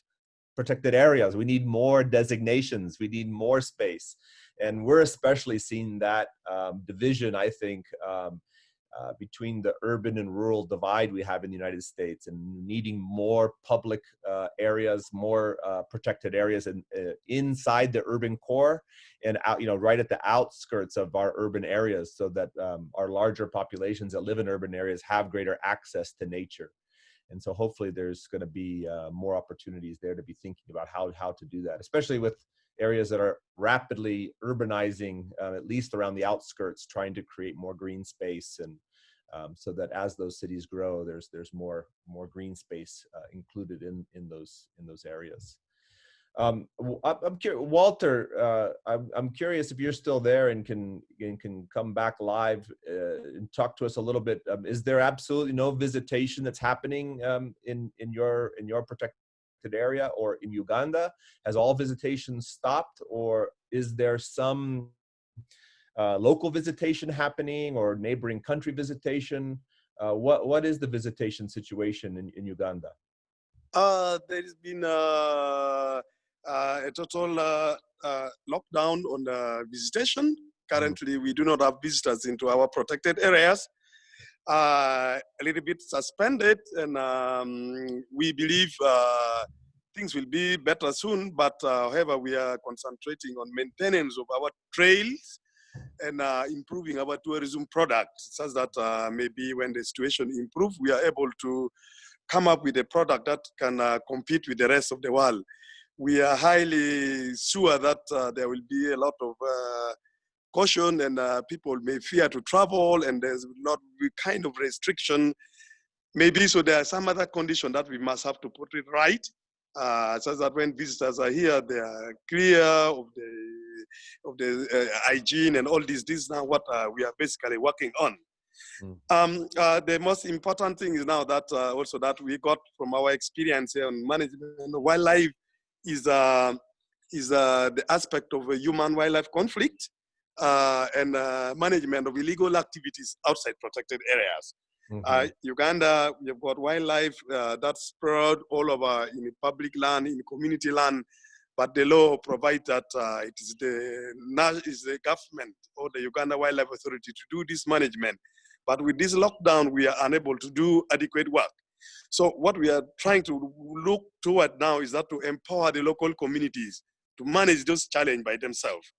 protected areas. We need more designations. We need more space. And we're especially seeing that um, division, I think, um, uh, between the urban and rural divide we have in the United States and needing more public uh, areas, more uh, protected areas and uh, inside the urban core and out, you know, right at the outskirts of our urban areas so that um, our larger populations that live in urban areas have greater access to nature. And so hopefully there's going to be uh, more opportunities there to be thinking about how, how to do that, especially with areas that are rapidly urbanizing, uh, at least around the outskirts, trying to create more green space and um, so that as those cities grow, there's there's more more green space uh, included in in those in those areas. Um, I'm curious, Walter. Uh, I'm, I'm curious if you're still there and can and can come back live uh, and talk to us a little bit. Um, is there absolutely no visitation that's happening um, in in your in your protected area or in Uganda? Has all visitation stopped, or is there some uh, local visitation happening or neighboring country visitation? Uh, what what is the visitation situation in, in Uganda? Uh, there has been uh, uh, a total uh, uh, lockdown on the visitation. Currently, we do not have visitors into our protected areas. Uh, a little bit suspended, and um, we believe uh, things will be better soon. But however, we are concentrating on maintenance of our trails and uh, improving our tourism products such that uh, maybe when the situation improves, we are able to come up with a product that can uh, compete with the rest of the world we are highly sure that uh, there will be a lot of uh, caution and uh, people may fear to travel and there's not kind of restriction. Maybe so there are some other condition that we must have to put it right. Uh, so that when visitors are here they are clear of the of the uh, hygiene and all this this is now what uh, we are basically working on. Mm. um, the most important thing is now that also that we got from our experience here on management wildlife is, uh, is uh, the aspect of a human wildlife conflict uh, and uh, management of illegal activities outside protected areas. Mm -hmm. Uganda, we've got wildlife uh, that's spread all over in public land, in community land, but the law provides that uh, it is the, is the government or the Uganda Wildlife Authority to do this management. But with this lockdown, we are unable to do adequate work. So what we are trying to look toward now is that to empower the local communities to manage those challenges by themselves.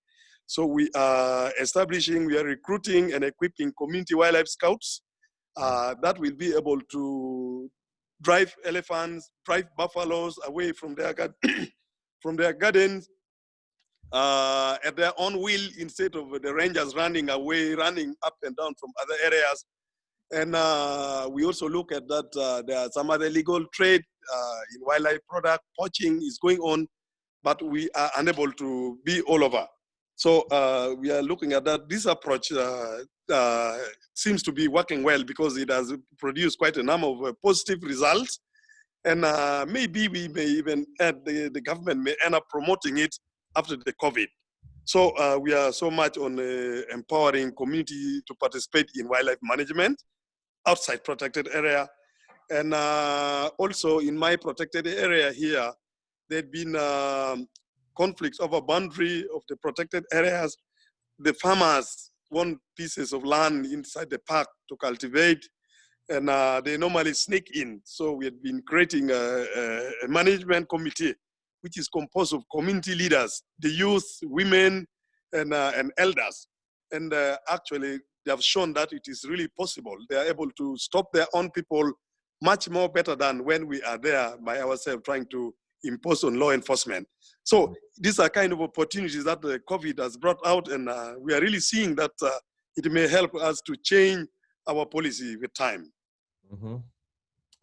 So we are establishing, we are recruiting and equipping community wildlife scouts uh, that will be able to drive elephants, drive buffaloes away from their, from their gardens uh, at their own will instead of the rangers running away, running up and down from other areas and uh, we also look at that uh, there are some other legal trade uh, in wildlife product, poaching is going on, but we are unable to be all over. So uh, we are looking at that. This approach uh, uh, seems to be working well because it has produced quite a number of positive results. And maybe we may even add, the, the government may end up promoting it after the COVID. So we are so much on empowering community to participate in wildlife management outside protected area. And uh, also in my protected area here, there'd been um, conflicts over boundary of the protected areas. The farmers want pieces of land inside the park to cultivate, and uh, they normally sneak in. So we had been creating a, a, management committee, which is composed of community leaders, the youth, women, and, uh, and elders. And uh, actually, they have shown that it is really possible. They are able to stop their own people much more better than when we are there by ourselves trying to impose on law enforcement. So these are kind of opportunities that the COVID has brought out, and uh, we are really seeing that uh, it may help us to change our policy with time. Mm -hmm.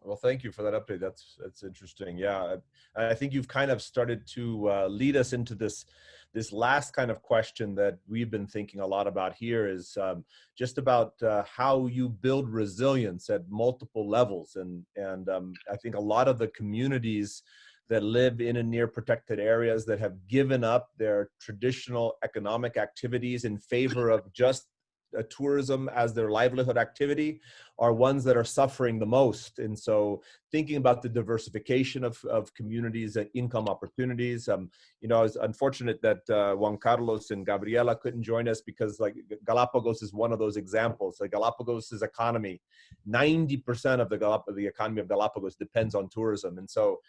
Well, thank you for that update. That's that's interesting. Yeah, I, I think you've kind of started to uh, lead us into this this last kind of question that we've been thinking a lot about here is um, just about uh, how you build resilience at multiple levels. And, and um, I think a lot of the communities that live in and near protected areas that have given up their traditional economic activities in favor of just uh, tourism as their livelihood activity are ones that are suffering the most. And so thinking about the diversification of, of communities and income opportunities, um, you know, I was unfortunate that uh, Juan Carlos and Gabriela couldn't join us because like Galapagos is one of those examples. Like Galapagos's economy, 90% of the, Galap the economy of Galapagos depends on tourism. And so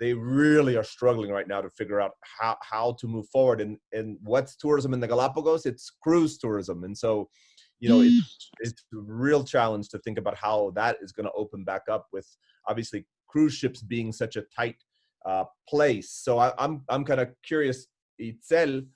they really are struggling right now to figure out how, how to move forward and, and what's tourism in the Galapagos? It's cruise tourism. And so you know, it's, it's a real challenge to think about how that is going to open back up with obviously cruise ships being such a tight uh, place. So I, am I'm, I'm kind of curious, Itzel,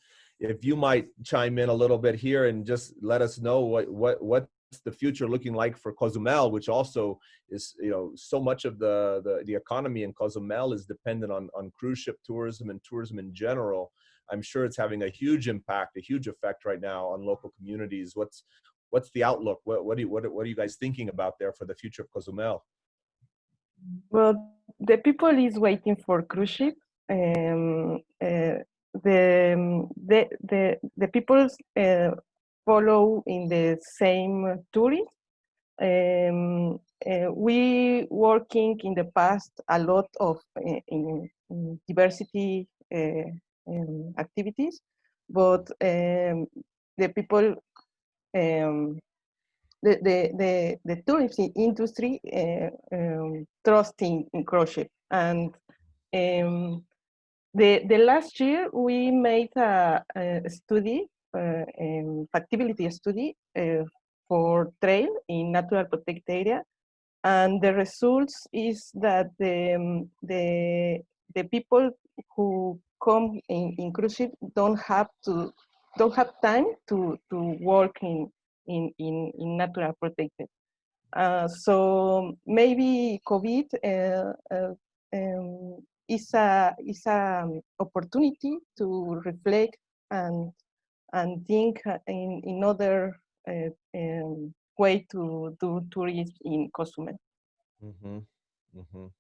if you might chime in a little bit here and just let us know what what what's the future looking like for Cozumel, which also is you know so much of the the, the economy in Cozumel is dependent on on cruise ship tourism and tourism in general. I'm sure it's having a huge impact, a huge effect right now on local communities. What's what's the outlook? What what do you, what, what are you guys thinking about there for the future of Cozumel? Well, the people is waiting for cruise ship. Um, uh, the, the the the people uh, follow in the same tourism. Um, uh, we working in the past a lot of uh, in, in diversity uh, um, activities, but um, the people um, the, the, the, the tourism industry uh, um, trusting in ship. And um, the, the last year we made a, a study, um, factibility study uh, for trail in natural protected area. And the results is that the, um, the, the people who come in, don't have to don't have time to to work in in in, in natural protected. Uh, so maybe COVID uh, uh, um, is a is a um, opportunity to reflect and and think in in other uh, um, way to do tourism in Cozumel. Mm -hmm. Mm -hmm.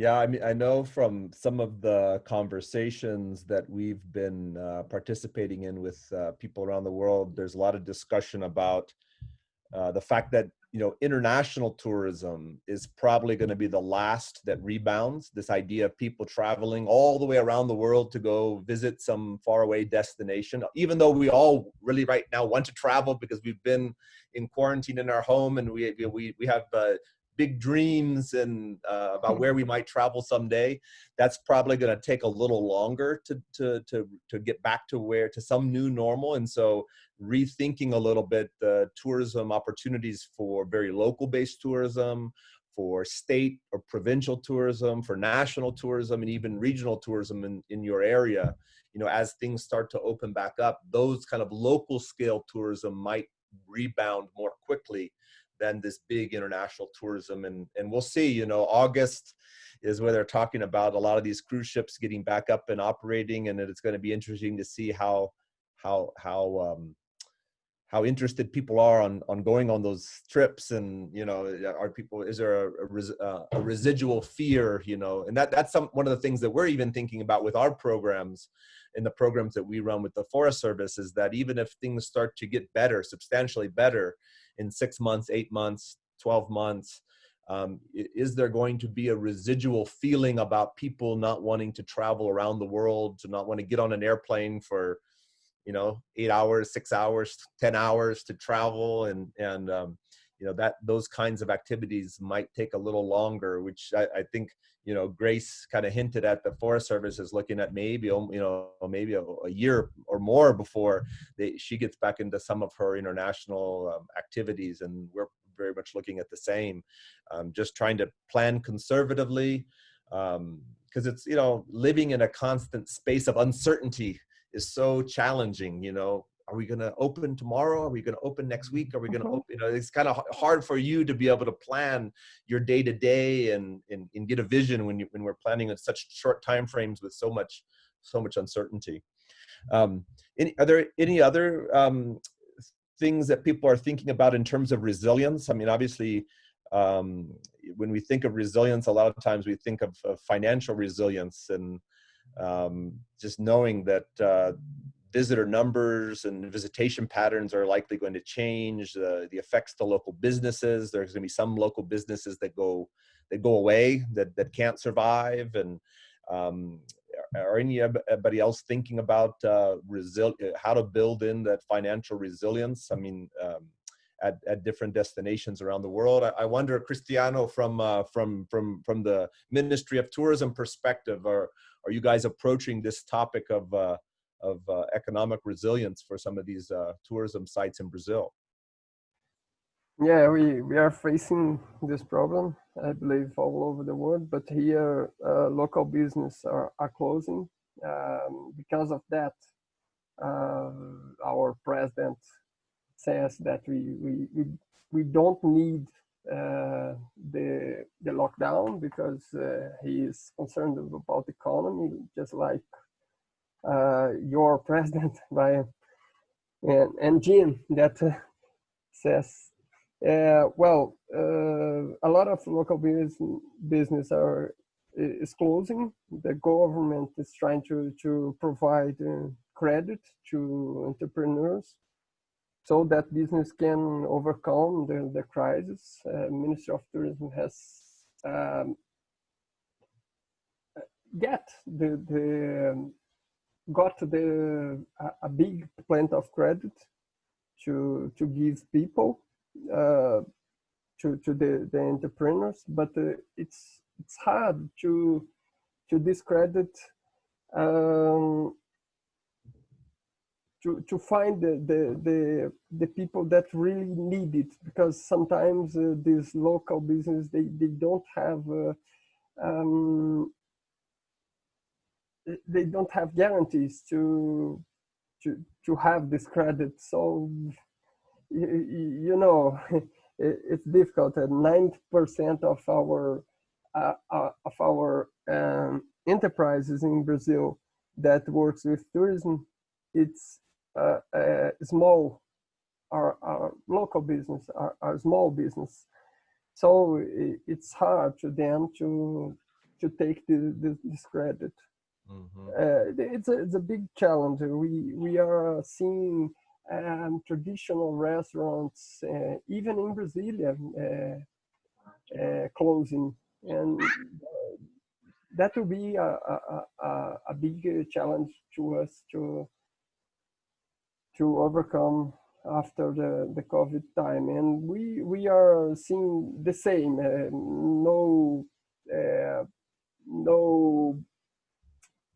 Yeah, I mean, I know from some of the conversations that we've been uh, participating in with uh, people around the world, there's a lot of discussion about uh, the fact that, you know, international tourism is probably going to be the last that rebounds. This idea of people traveling all the way around the world to go visit some faraway destination, even though we all really right now want to travel because we've been in quarantine in our home and we, we, we have uh, big dreams and uh, about where we might travel someday, that's probably going to take a little longer to, to, to, to get back to where, to some new normal. And so rethinking a little bit the tourism opportunities for very local based tourism, for state or provincial tourism, for national tourism, and even regional tourism in, in your area, you know, as things start to open back up, those kind of local scale tourism might rebound more quickly than this big international tourism. And, and we'll see, you know, August is where they're talking about a lot of these cruise ships getting back up and operating. And it's going to be interesting to see how, how, how, um, how interested people are on on going on those trips and you know are people is there a, a, res, uh, a, residual fear you know and that that's some one of the things that we're even thinking about with our programs in the programs that we run with the forest service is that even if things start to get better substantially better in six months, eight months, 12 months? Um, is there going to be a residual feeling about people not wanting to travel around the world, to not want to get on an airplane for, you know, eight hours, six hours, 10 hours to travel and, and, um, you know, that those kinds of activities might take a little longer, which I, I think, you know, Grace kind of hinted at the Forest Service is looking at maybe, um, you know, maybe a, a year or more before they, she gets back into some of her international um, activities. And we're very much looking at the same, um, just trying to plan conservatively, because it's, you know, living in a constant space of uncertainty is so challenging, you know, are we going to open tomorrow? Are we going to open next week? Are we going to Mhm. open? You know, it's kind of hard for you to be able to plan your day to day and, and and get a vision when you when we're planning in such short time frames with so much so much uncertainty. Um, any are there any other um, things that people are thinking about in terms of resilience? I mean, obviously, um, when we think of resilience, a lot of times we think of, of financial resilience and um, just knowing that uh, visitor numbers and visitation patterns are likely going to change. Uh, the effects to local businesses. There's going to be some local businesses that go that go away that that can't survive. And um, are anybody else thinking about uh, resil- how to build in that financial resilience? I mean. Um, at, at different destinations around the world. I, I wonder, Cristiano, from uh, from from from the Ministry of Tourism perspective, are are you guys approaching this topic of uh, of uh, economic resilience for some of these uh, tourism sites in Brazil? Yeah, we, we are facing this problem, I believe, all over the world. But here, uh, local business are, are closing. Um, because of that, uh, our president says that we, we, we, we don't need uh, the, the lockdown because uh, he is concerned about the economy, just like your president, Ryan, and, and Jim, that uh, says uh, well, uh, a lot of local business business are is closing. The government is trying to to provide uh, credit to entrepreneurs so that business can overcome the the crisis. Uh, Ministry of Tourism has um, get the the got the a, a big plant of credit to to give people uh, to to the the entrepreneurs, but uh, it's it's hard to to discredit um, to to find the, the the the people that really need it because sometimes uh, these local business they they don't have uh, um, they don't have guarantees to to to have this credit so you, know, it's difficult. Ninety percent of our uh, uh, of our um, enterprises in Brazil that works with tourism, it's uh, small, our, our local business, our, our small business. So it's hard to them to to take the, this credit. Mm -hmm. it's a it's a big challenge. We we are seeing um, traditional restaurants, uh, even in Brasilia, uh, uh, closing. And that will be a, a, a, a big challenge to us to, to overcome after the, the COVID time. And we, we are seeing the same, no, no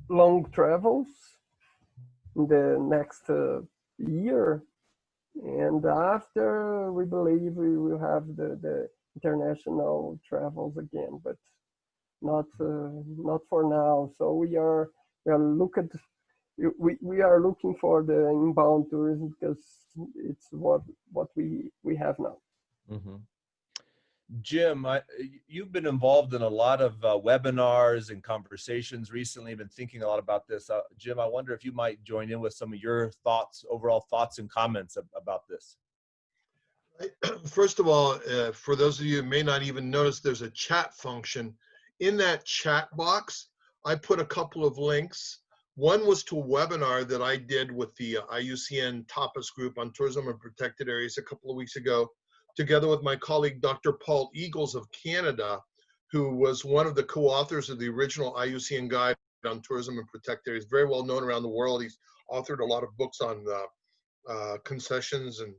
long travels in the next uh, year. And after we believe we will have the, the international travels again but not uh, not for now. So we are we are looking we, we are looking for the inbound tourism because it's what what we we have now. Mm -hmm. Jim, I, you've been involved in a lot of uh, webinars and conversations recently, been thinking a lot about this. Uh, Jim, I wonder if you might join in with some of your thoughts, overall thoughts and comments ab about this. First of all, uh, for those of you who may not even notice, there's a chat function. In that chat box, I put a couple of links. One was to a webinar that I did with the uh, IUCN Tapas group on tourism and protected areas a couple of weeks ago together with my colleague, Dr. Paul Eagles of Canada, who was one of the co-authors of the original IUCN guide on tourism and protected areas, very well known around the world. He's authored a lot of books on uh, uh, concessions and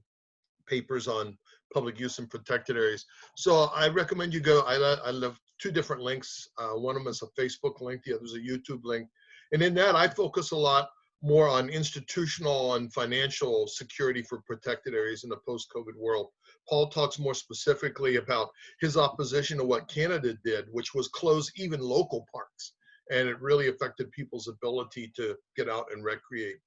papers on public use and protected areas. So I recommend you go. I, I left two different links. Uh, one of them is a Facebook link, the other is a YouTube link. And in that, I focus a lot more on institutional and financial security for protected areas in the post-COVID world. Paul talks more specifically about his opposition to what Canada did, which was close even local parks. And it really affected people's ability to get out and recreate.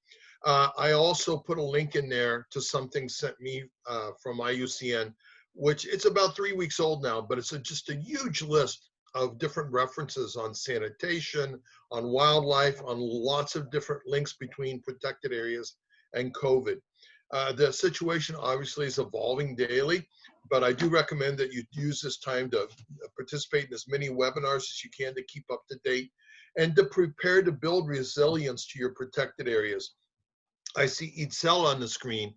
Uh, I also put a link in there to something sent me uh, from IUCN, which it's about three weeks old now, but it's a, just a huge list of different references on sanitation, on wildlife, on lots of different links between protected areas and COVID. Uh, the situation obviously is evolving daily, but I do recommend that you use this time to participate in as many webinars as you can to keep up to date and to prepare to build resilience to your protected areas. I see Itzel on the screen.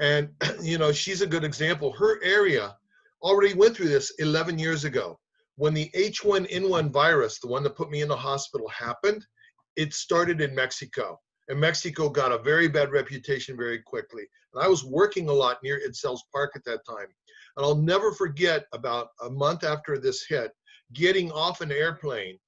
And, you know, she's a good example. Her area already went through this 11 years ago. When the H1N1 virus, the one that put me in the hospital, happened, it started in Mexico. And Mexico got a very bad reputation very quickly. And I was working a lot near Itzel's Park at that time. And I'll never forget about a month after this hit, getting off an airplane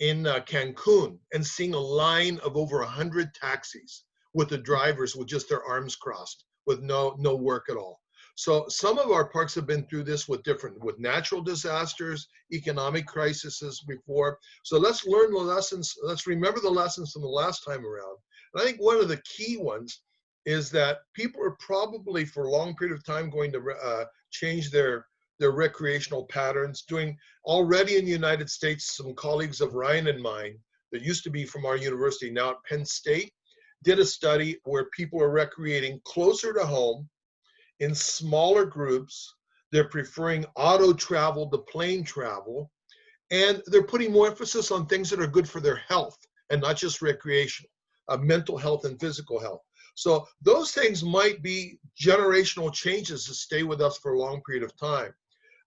in uh, Cancun and seeing a line of over 100 taxis with the drivers with just their arms crossed with no no work at all so some of our parks have been through this with different with natural disasters economic crises before so let's learn the lessons let's remember the lessons from the last time around and i think one of the key ones is that people are probably for a long period of time going to uh, change their their recreational patterns doing already in the united states some colleagues of ryan and mine that used to be from our university now at penn state did a study where people are recreating closer to home in smaller groups. They're preferring auto travel to plane travel. And they're putting more emphasis on things that are good for their health and not just recreational, uh, mental health and physical health. So those things might be generational changes to stay with us for a long period of time.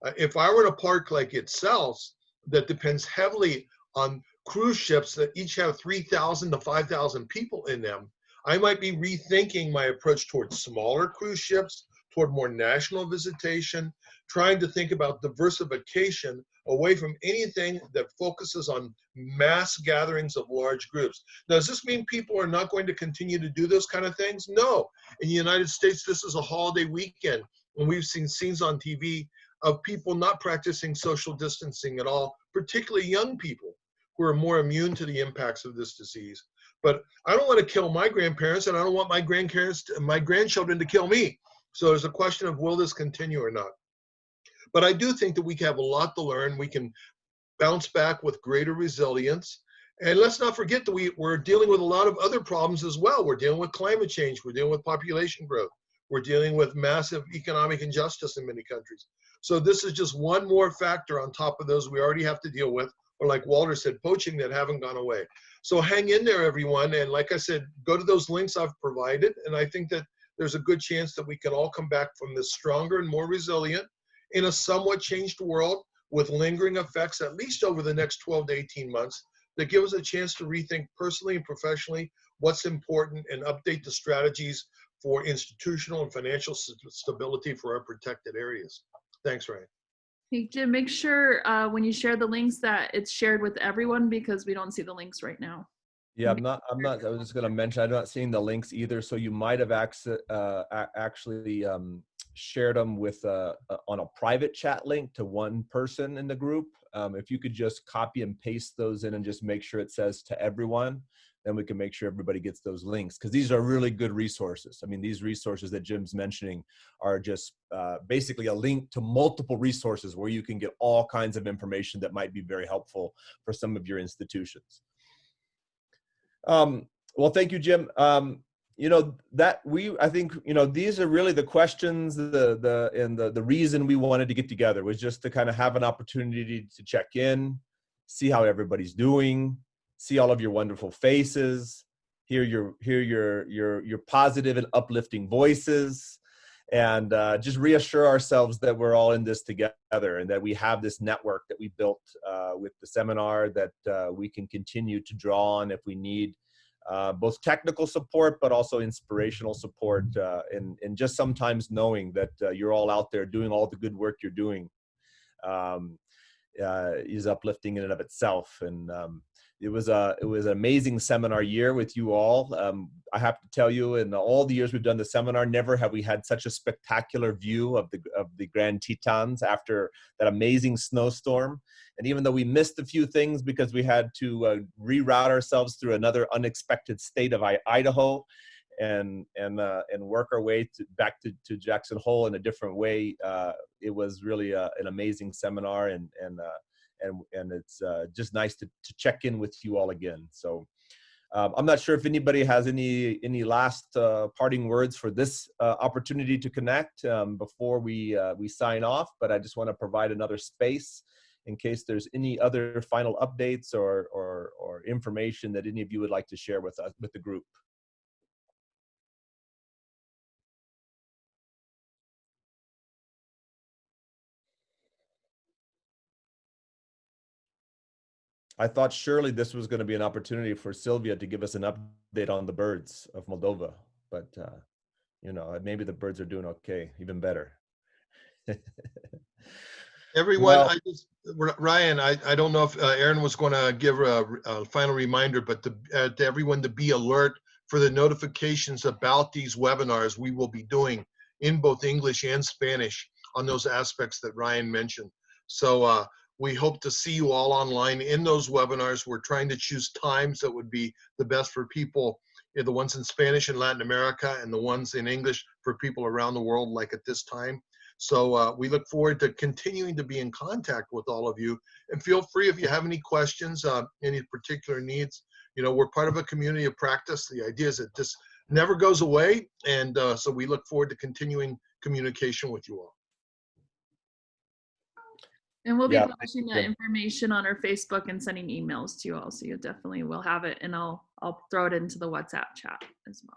Uh, if I were in a park like Itzel's that depends heavily on cruise ships that each have 3,000 to 5,000 people in them, I might be rethinking my approach towards smaller cruise ships, toward more national visitation, trying to think about diversification away from anything that focuses on mass gatherings of large groups. Now, does this mean people are not going to continue to do those kind of things? No. In the United States, this is a holiday weekend, and we've seen scenes on TV of people not practicing social distancing at all, particularly young people who are more immune to the impacts of this disease. But I don't want to kill my grandparents, and I don't want my grandparents, my grandchildren to kill me. So there's a question of will this continue or not. But I do think that we have a lot to learn. We can bounce back with greater resilience. And let's not forget that we, we're dealing with a lot of other problems as well. We're dealing with climate change. We're dealing with population growth. We're dealing with massive economic injustice in many countries. So this is just one more factor on top of those we already have to deal with or like Walter said, poaching that haven't gone away. So hang in there, everyone. And like I said, go to those links I've provided. And I think that there's a good chance that we can all come back from this stronger and more resilient in a somewhat changed world with lingering effects, at least over the next 12 to 18 months, that give us a chance to rethink personally and professionally what's important and update the strategies for institutional and financial stability for our protected areas. Thanks, Ryan. Hey, Jim, make sure uh, when you share the links that it's shared with everyone because we don't see the links right now. Yeah, I'm not. I'm not. I was just going to mention. I'm not seeing the links either. So you might have access, uh, actually um, shared them with uh, on a private chat link to one person in the group. Um, if you could just copy and paste those in and just make sure it says to everyone, then we can make sure everybody gets those links because these are really good resources. I mean, these resources that Jim's mentioning are just uh, basically a link to multiple resources where you can get all kinds of information that might be very helpful for some of your institutions. Um, well, thank you, Jim. Um, you know that we i think you know these are really the questions the the and the the reason we wanted to get together was just to kind of have an opportunity to check in see how everybody's doing see all of your wonderful faces, hear your hear your your your positive and uplifting voices, and uh, just reassure ourselves that we're all in this together and that we have this network that we built uh, with the seminar that uh, we can continue to draw on if we need uh, both technical support, but also inspirational support, uh, and, and just sometimes knowing that uh, you're all out there doing all the good work you're doing um, is uplifting in and of itself. And um, it was a it was an amazing seminar year with you all. Um, I have to tell you, in all the years we've done the seminar, never have we had such a spectacular view of the of the Grand Tetons after that amazing snowstorm. And even though we missed a few things because we had to uh, reroute ourselves through another unexpected state of Idaho, and and uh, and work our way to, back to, to Jackson Hole in a different way, uh, it was really uh, an amazing seminar and and uh, and and it's uh, just nice to, to check in with you all again. So um, I'm not sure if anybody has any any last uh, parting words for this uh, opportunity to connect um, before we uh, we sign off. But I just want to provide another space in case there's any other final updates or or, or information that any of you would like to share with us with the group. I thought surely this was going to be an opportunity for Sylvia to give us an update on the birds of Moldova, but uh, you know maybe the birds are doing okay, even better. Everyone, Well- I just, Ryan, I, I don't know if uh, Aaron was going to give a, a final reminder, but to, uh, to everyone to be alert for the notifications about these webinars we will be doing in both English and Spanish on those aspects that Ryan mentioned. So uh, we hope to see you all online in those webinars. We're trying to choose times that would be the best for people, eh, the ones in Spanish in Latin America and the ones in English for people around the world like at this time. So uh, we look forward to continuing to be in contact with all of you. And feel free if you have any questions, uh, any particular needs. You know, we're part of a community of practice. The idea is that this never goes away. And uh, so we look forward to continuing communication with you all. And we'll be Yeah, publishing that information on our Facebook and sending emails to you all, so you definitely will have it, and I'll I'll throw it into the WhatsApp chat as well.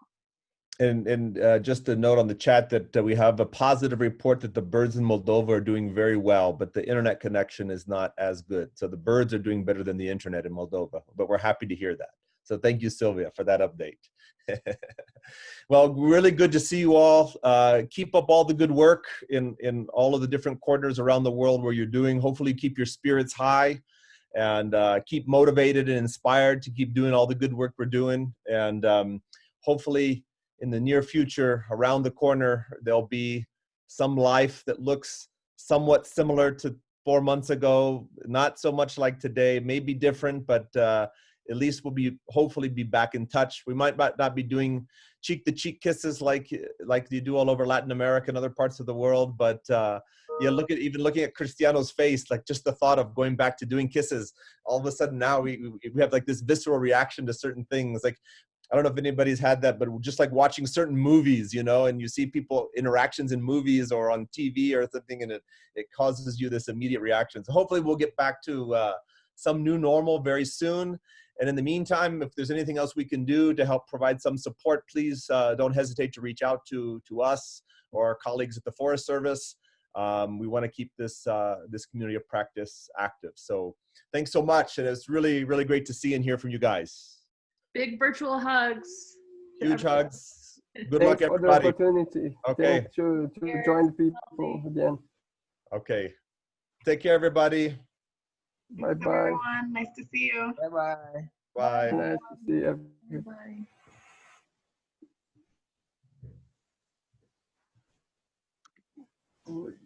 And and uh, just a note on the chat that uh, we have a positive report that the birds in Moldova are doing very well, but the internet connection is not as good. So the birds are doing better than the internet in Moldova. But we're happy to hear that. So thank you, Sylvia, for that update. well, really good to see you all. Uh, keep up all the good work in in all of the different corners around the world where you're doing. Hopefully, keep your spirits high and uh, keep motivated and inspired to keep doing all the good work we're doing. And um, hopefully, in the near future, around the corner, there'll be some life that looks somewhat similar to four months ago. Not so much like today, maybe different, but uh, at least we'll be hopefully be back in touch. We might not be doing cheek to cheek kisses like like you do all over Latin America and other parts of the world, but uh, yeah, look at even looking at Cristiano's face, like just the thought of going back to doing kisses. All of a sudden now we we have like this visceral reaction to certain things. Like I don't know if anybody's had that, but just like watching certain movies, you know, and you see people interactions in movies or on TV or something, and it it causes you this immediate reaction. So hopefully we'll get back to uh, some new normal very soon. And in the meantime, if there's anything else we can do to help provide some support, please uh, don't hesitate to reach out to to us or our colleagues at the Forest Service. Um, we want to keep this uh, this community of practice active. So thanks so much, and it's really really great to see and hear from you guys. Big virtual hugs. Huge hugs. Good luck, Thanks for the opportunity. Okay. Thanks to, to join the people again. Okay. Take care, everybody. Bye bye. Everyone, nice to see you. Bye bye. Bye. Nice to see you. Everybody. Bye.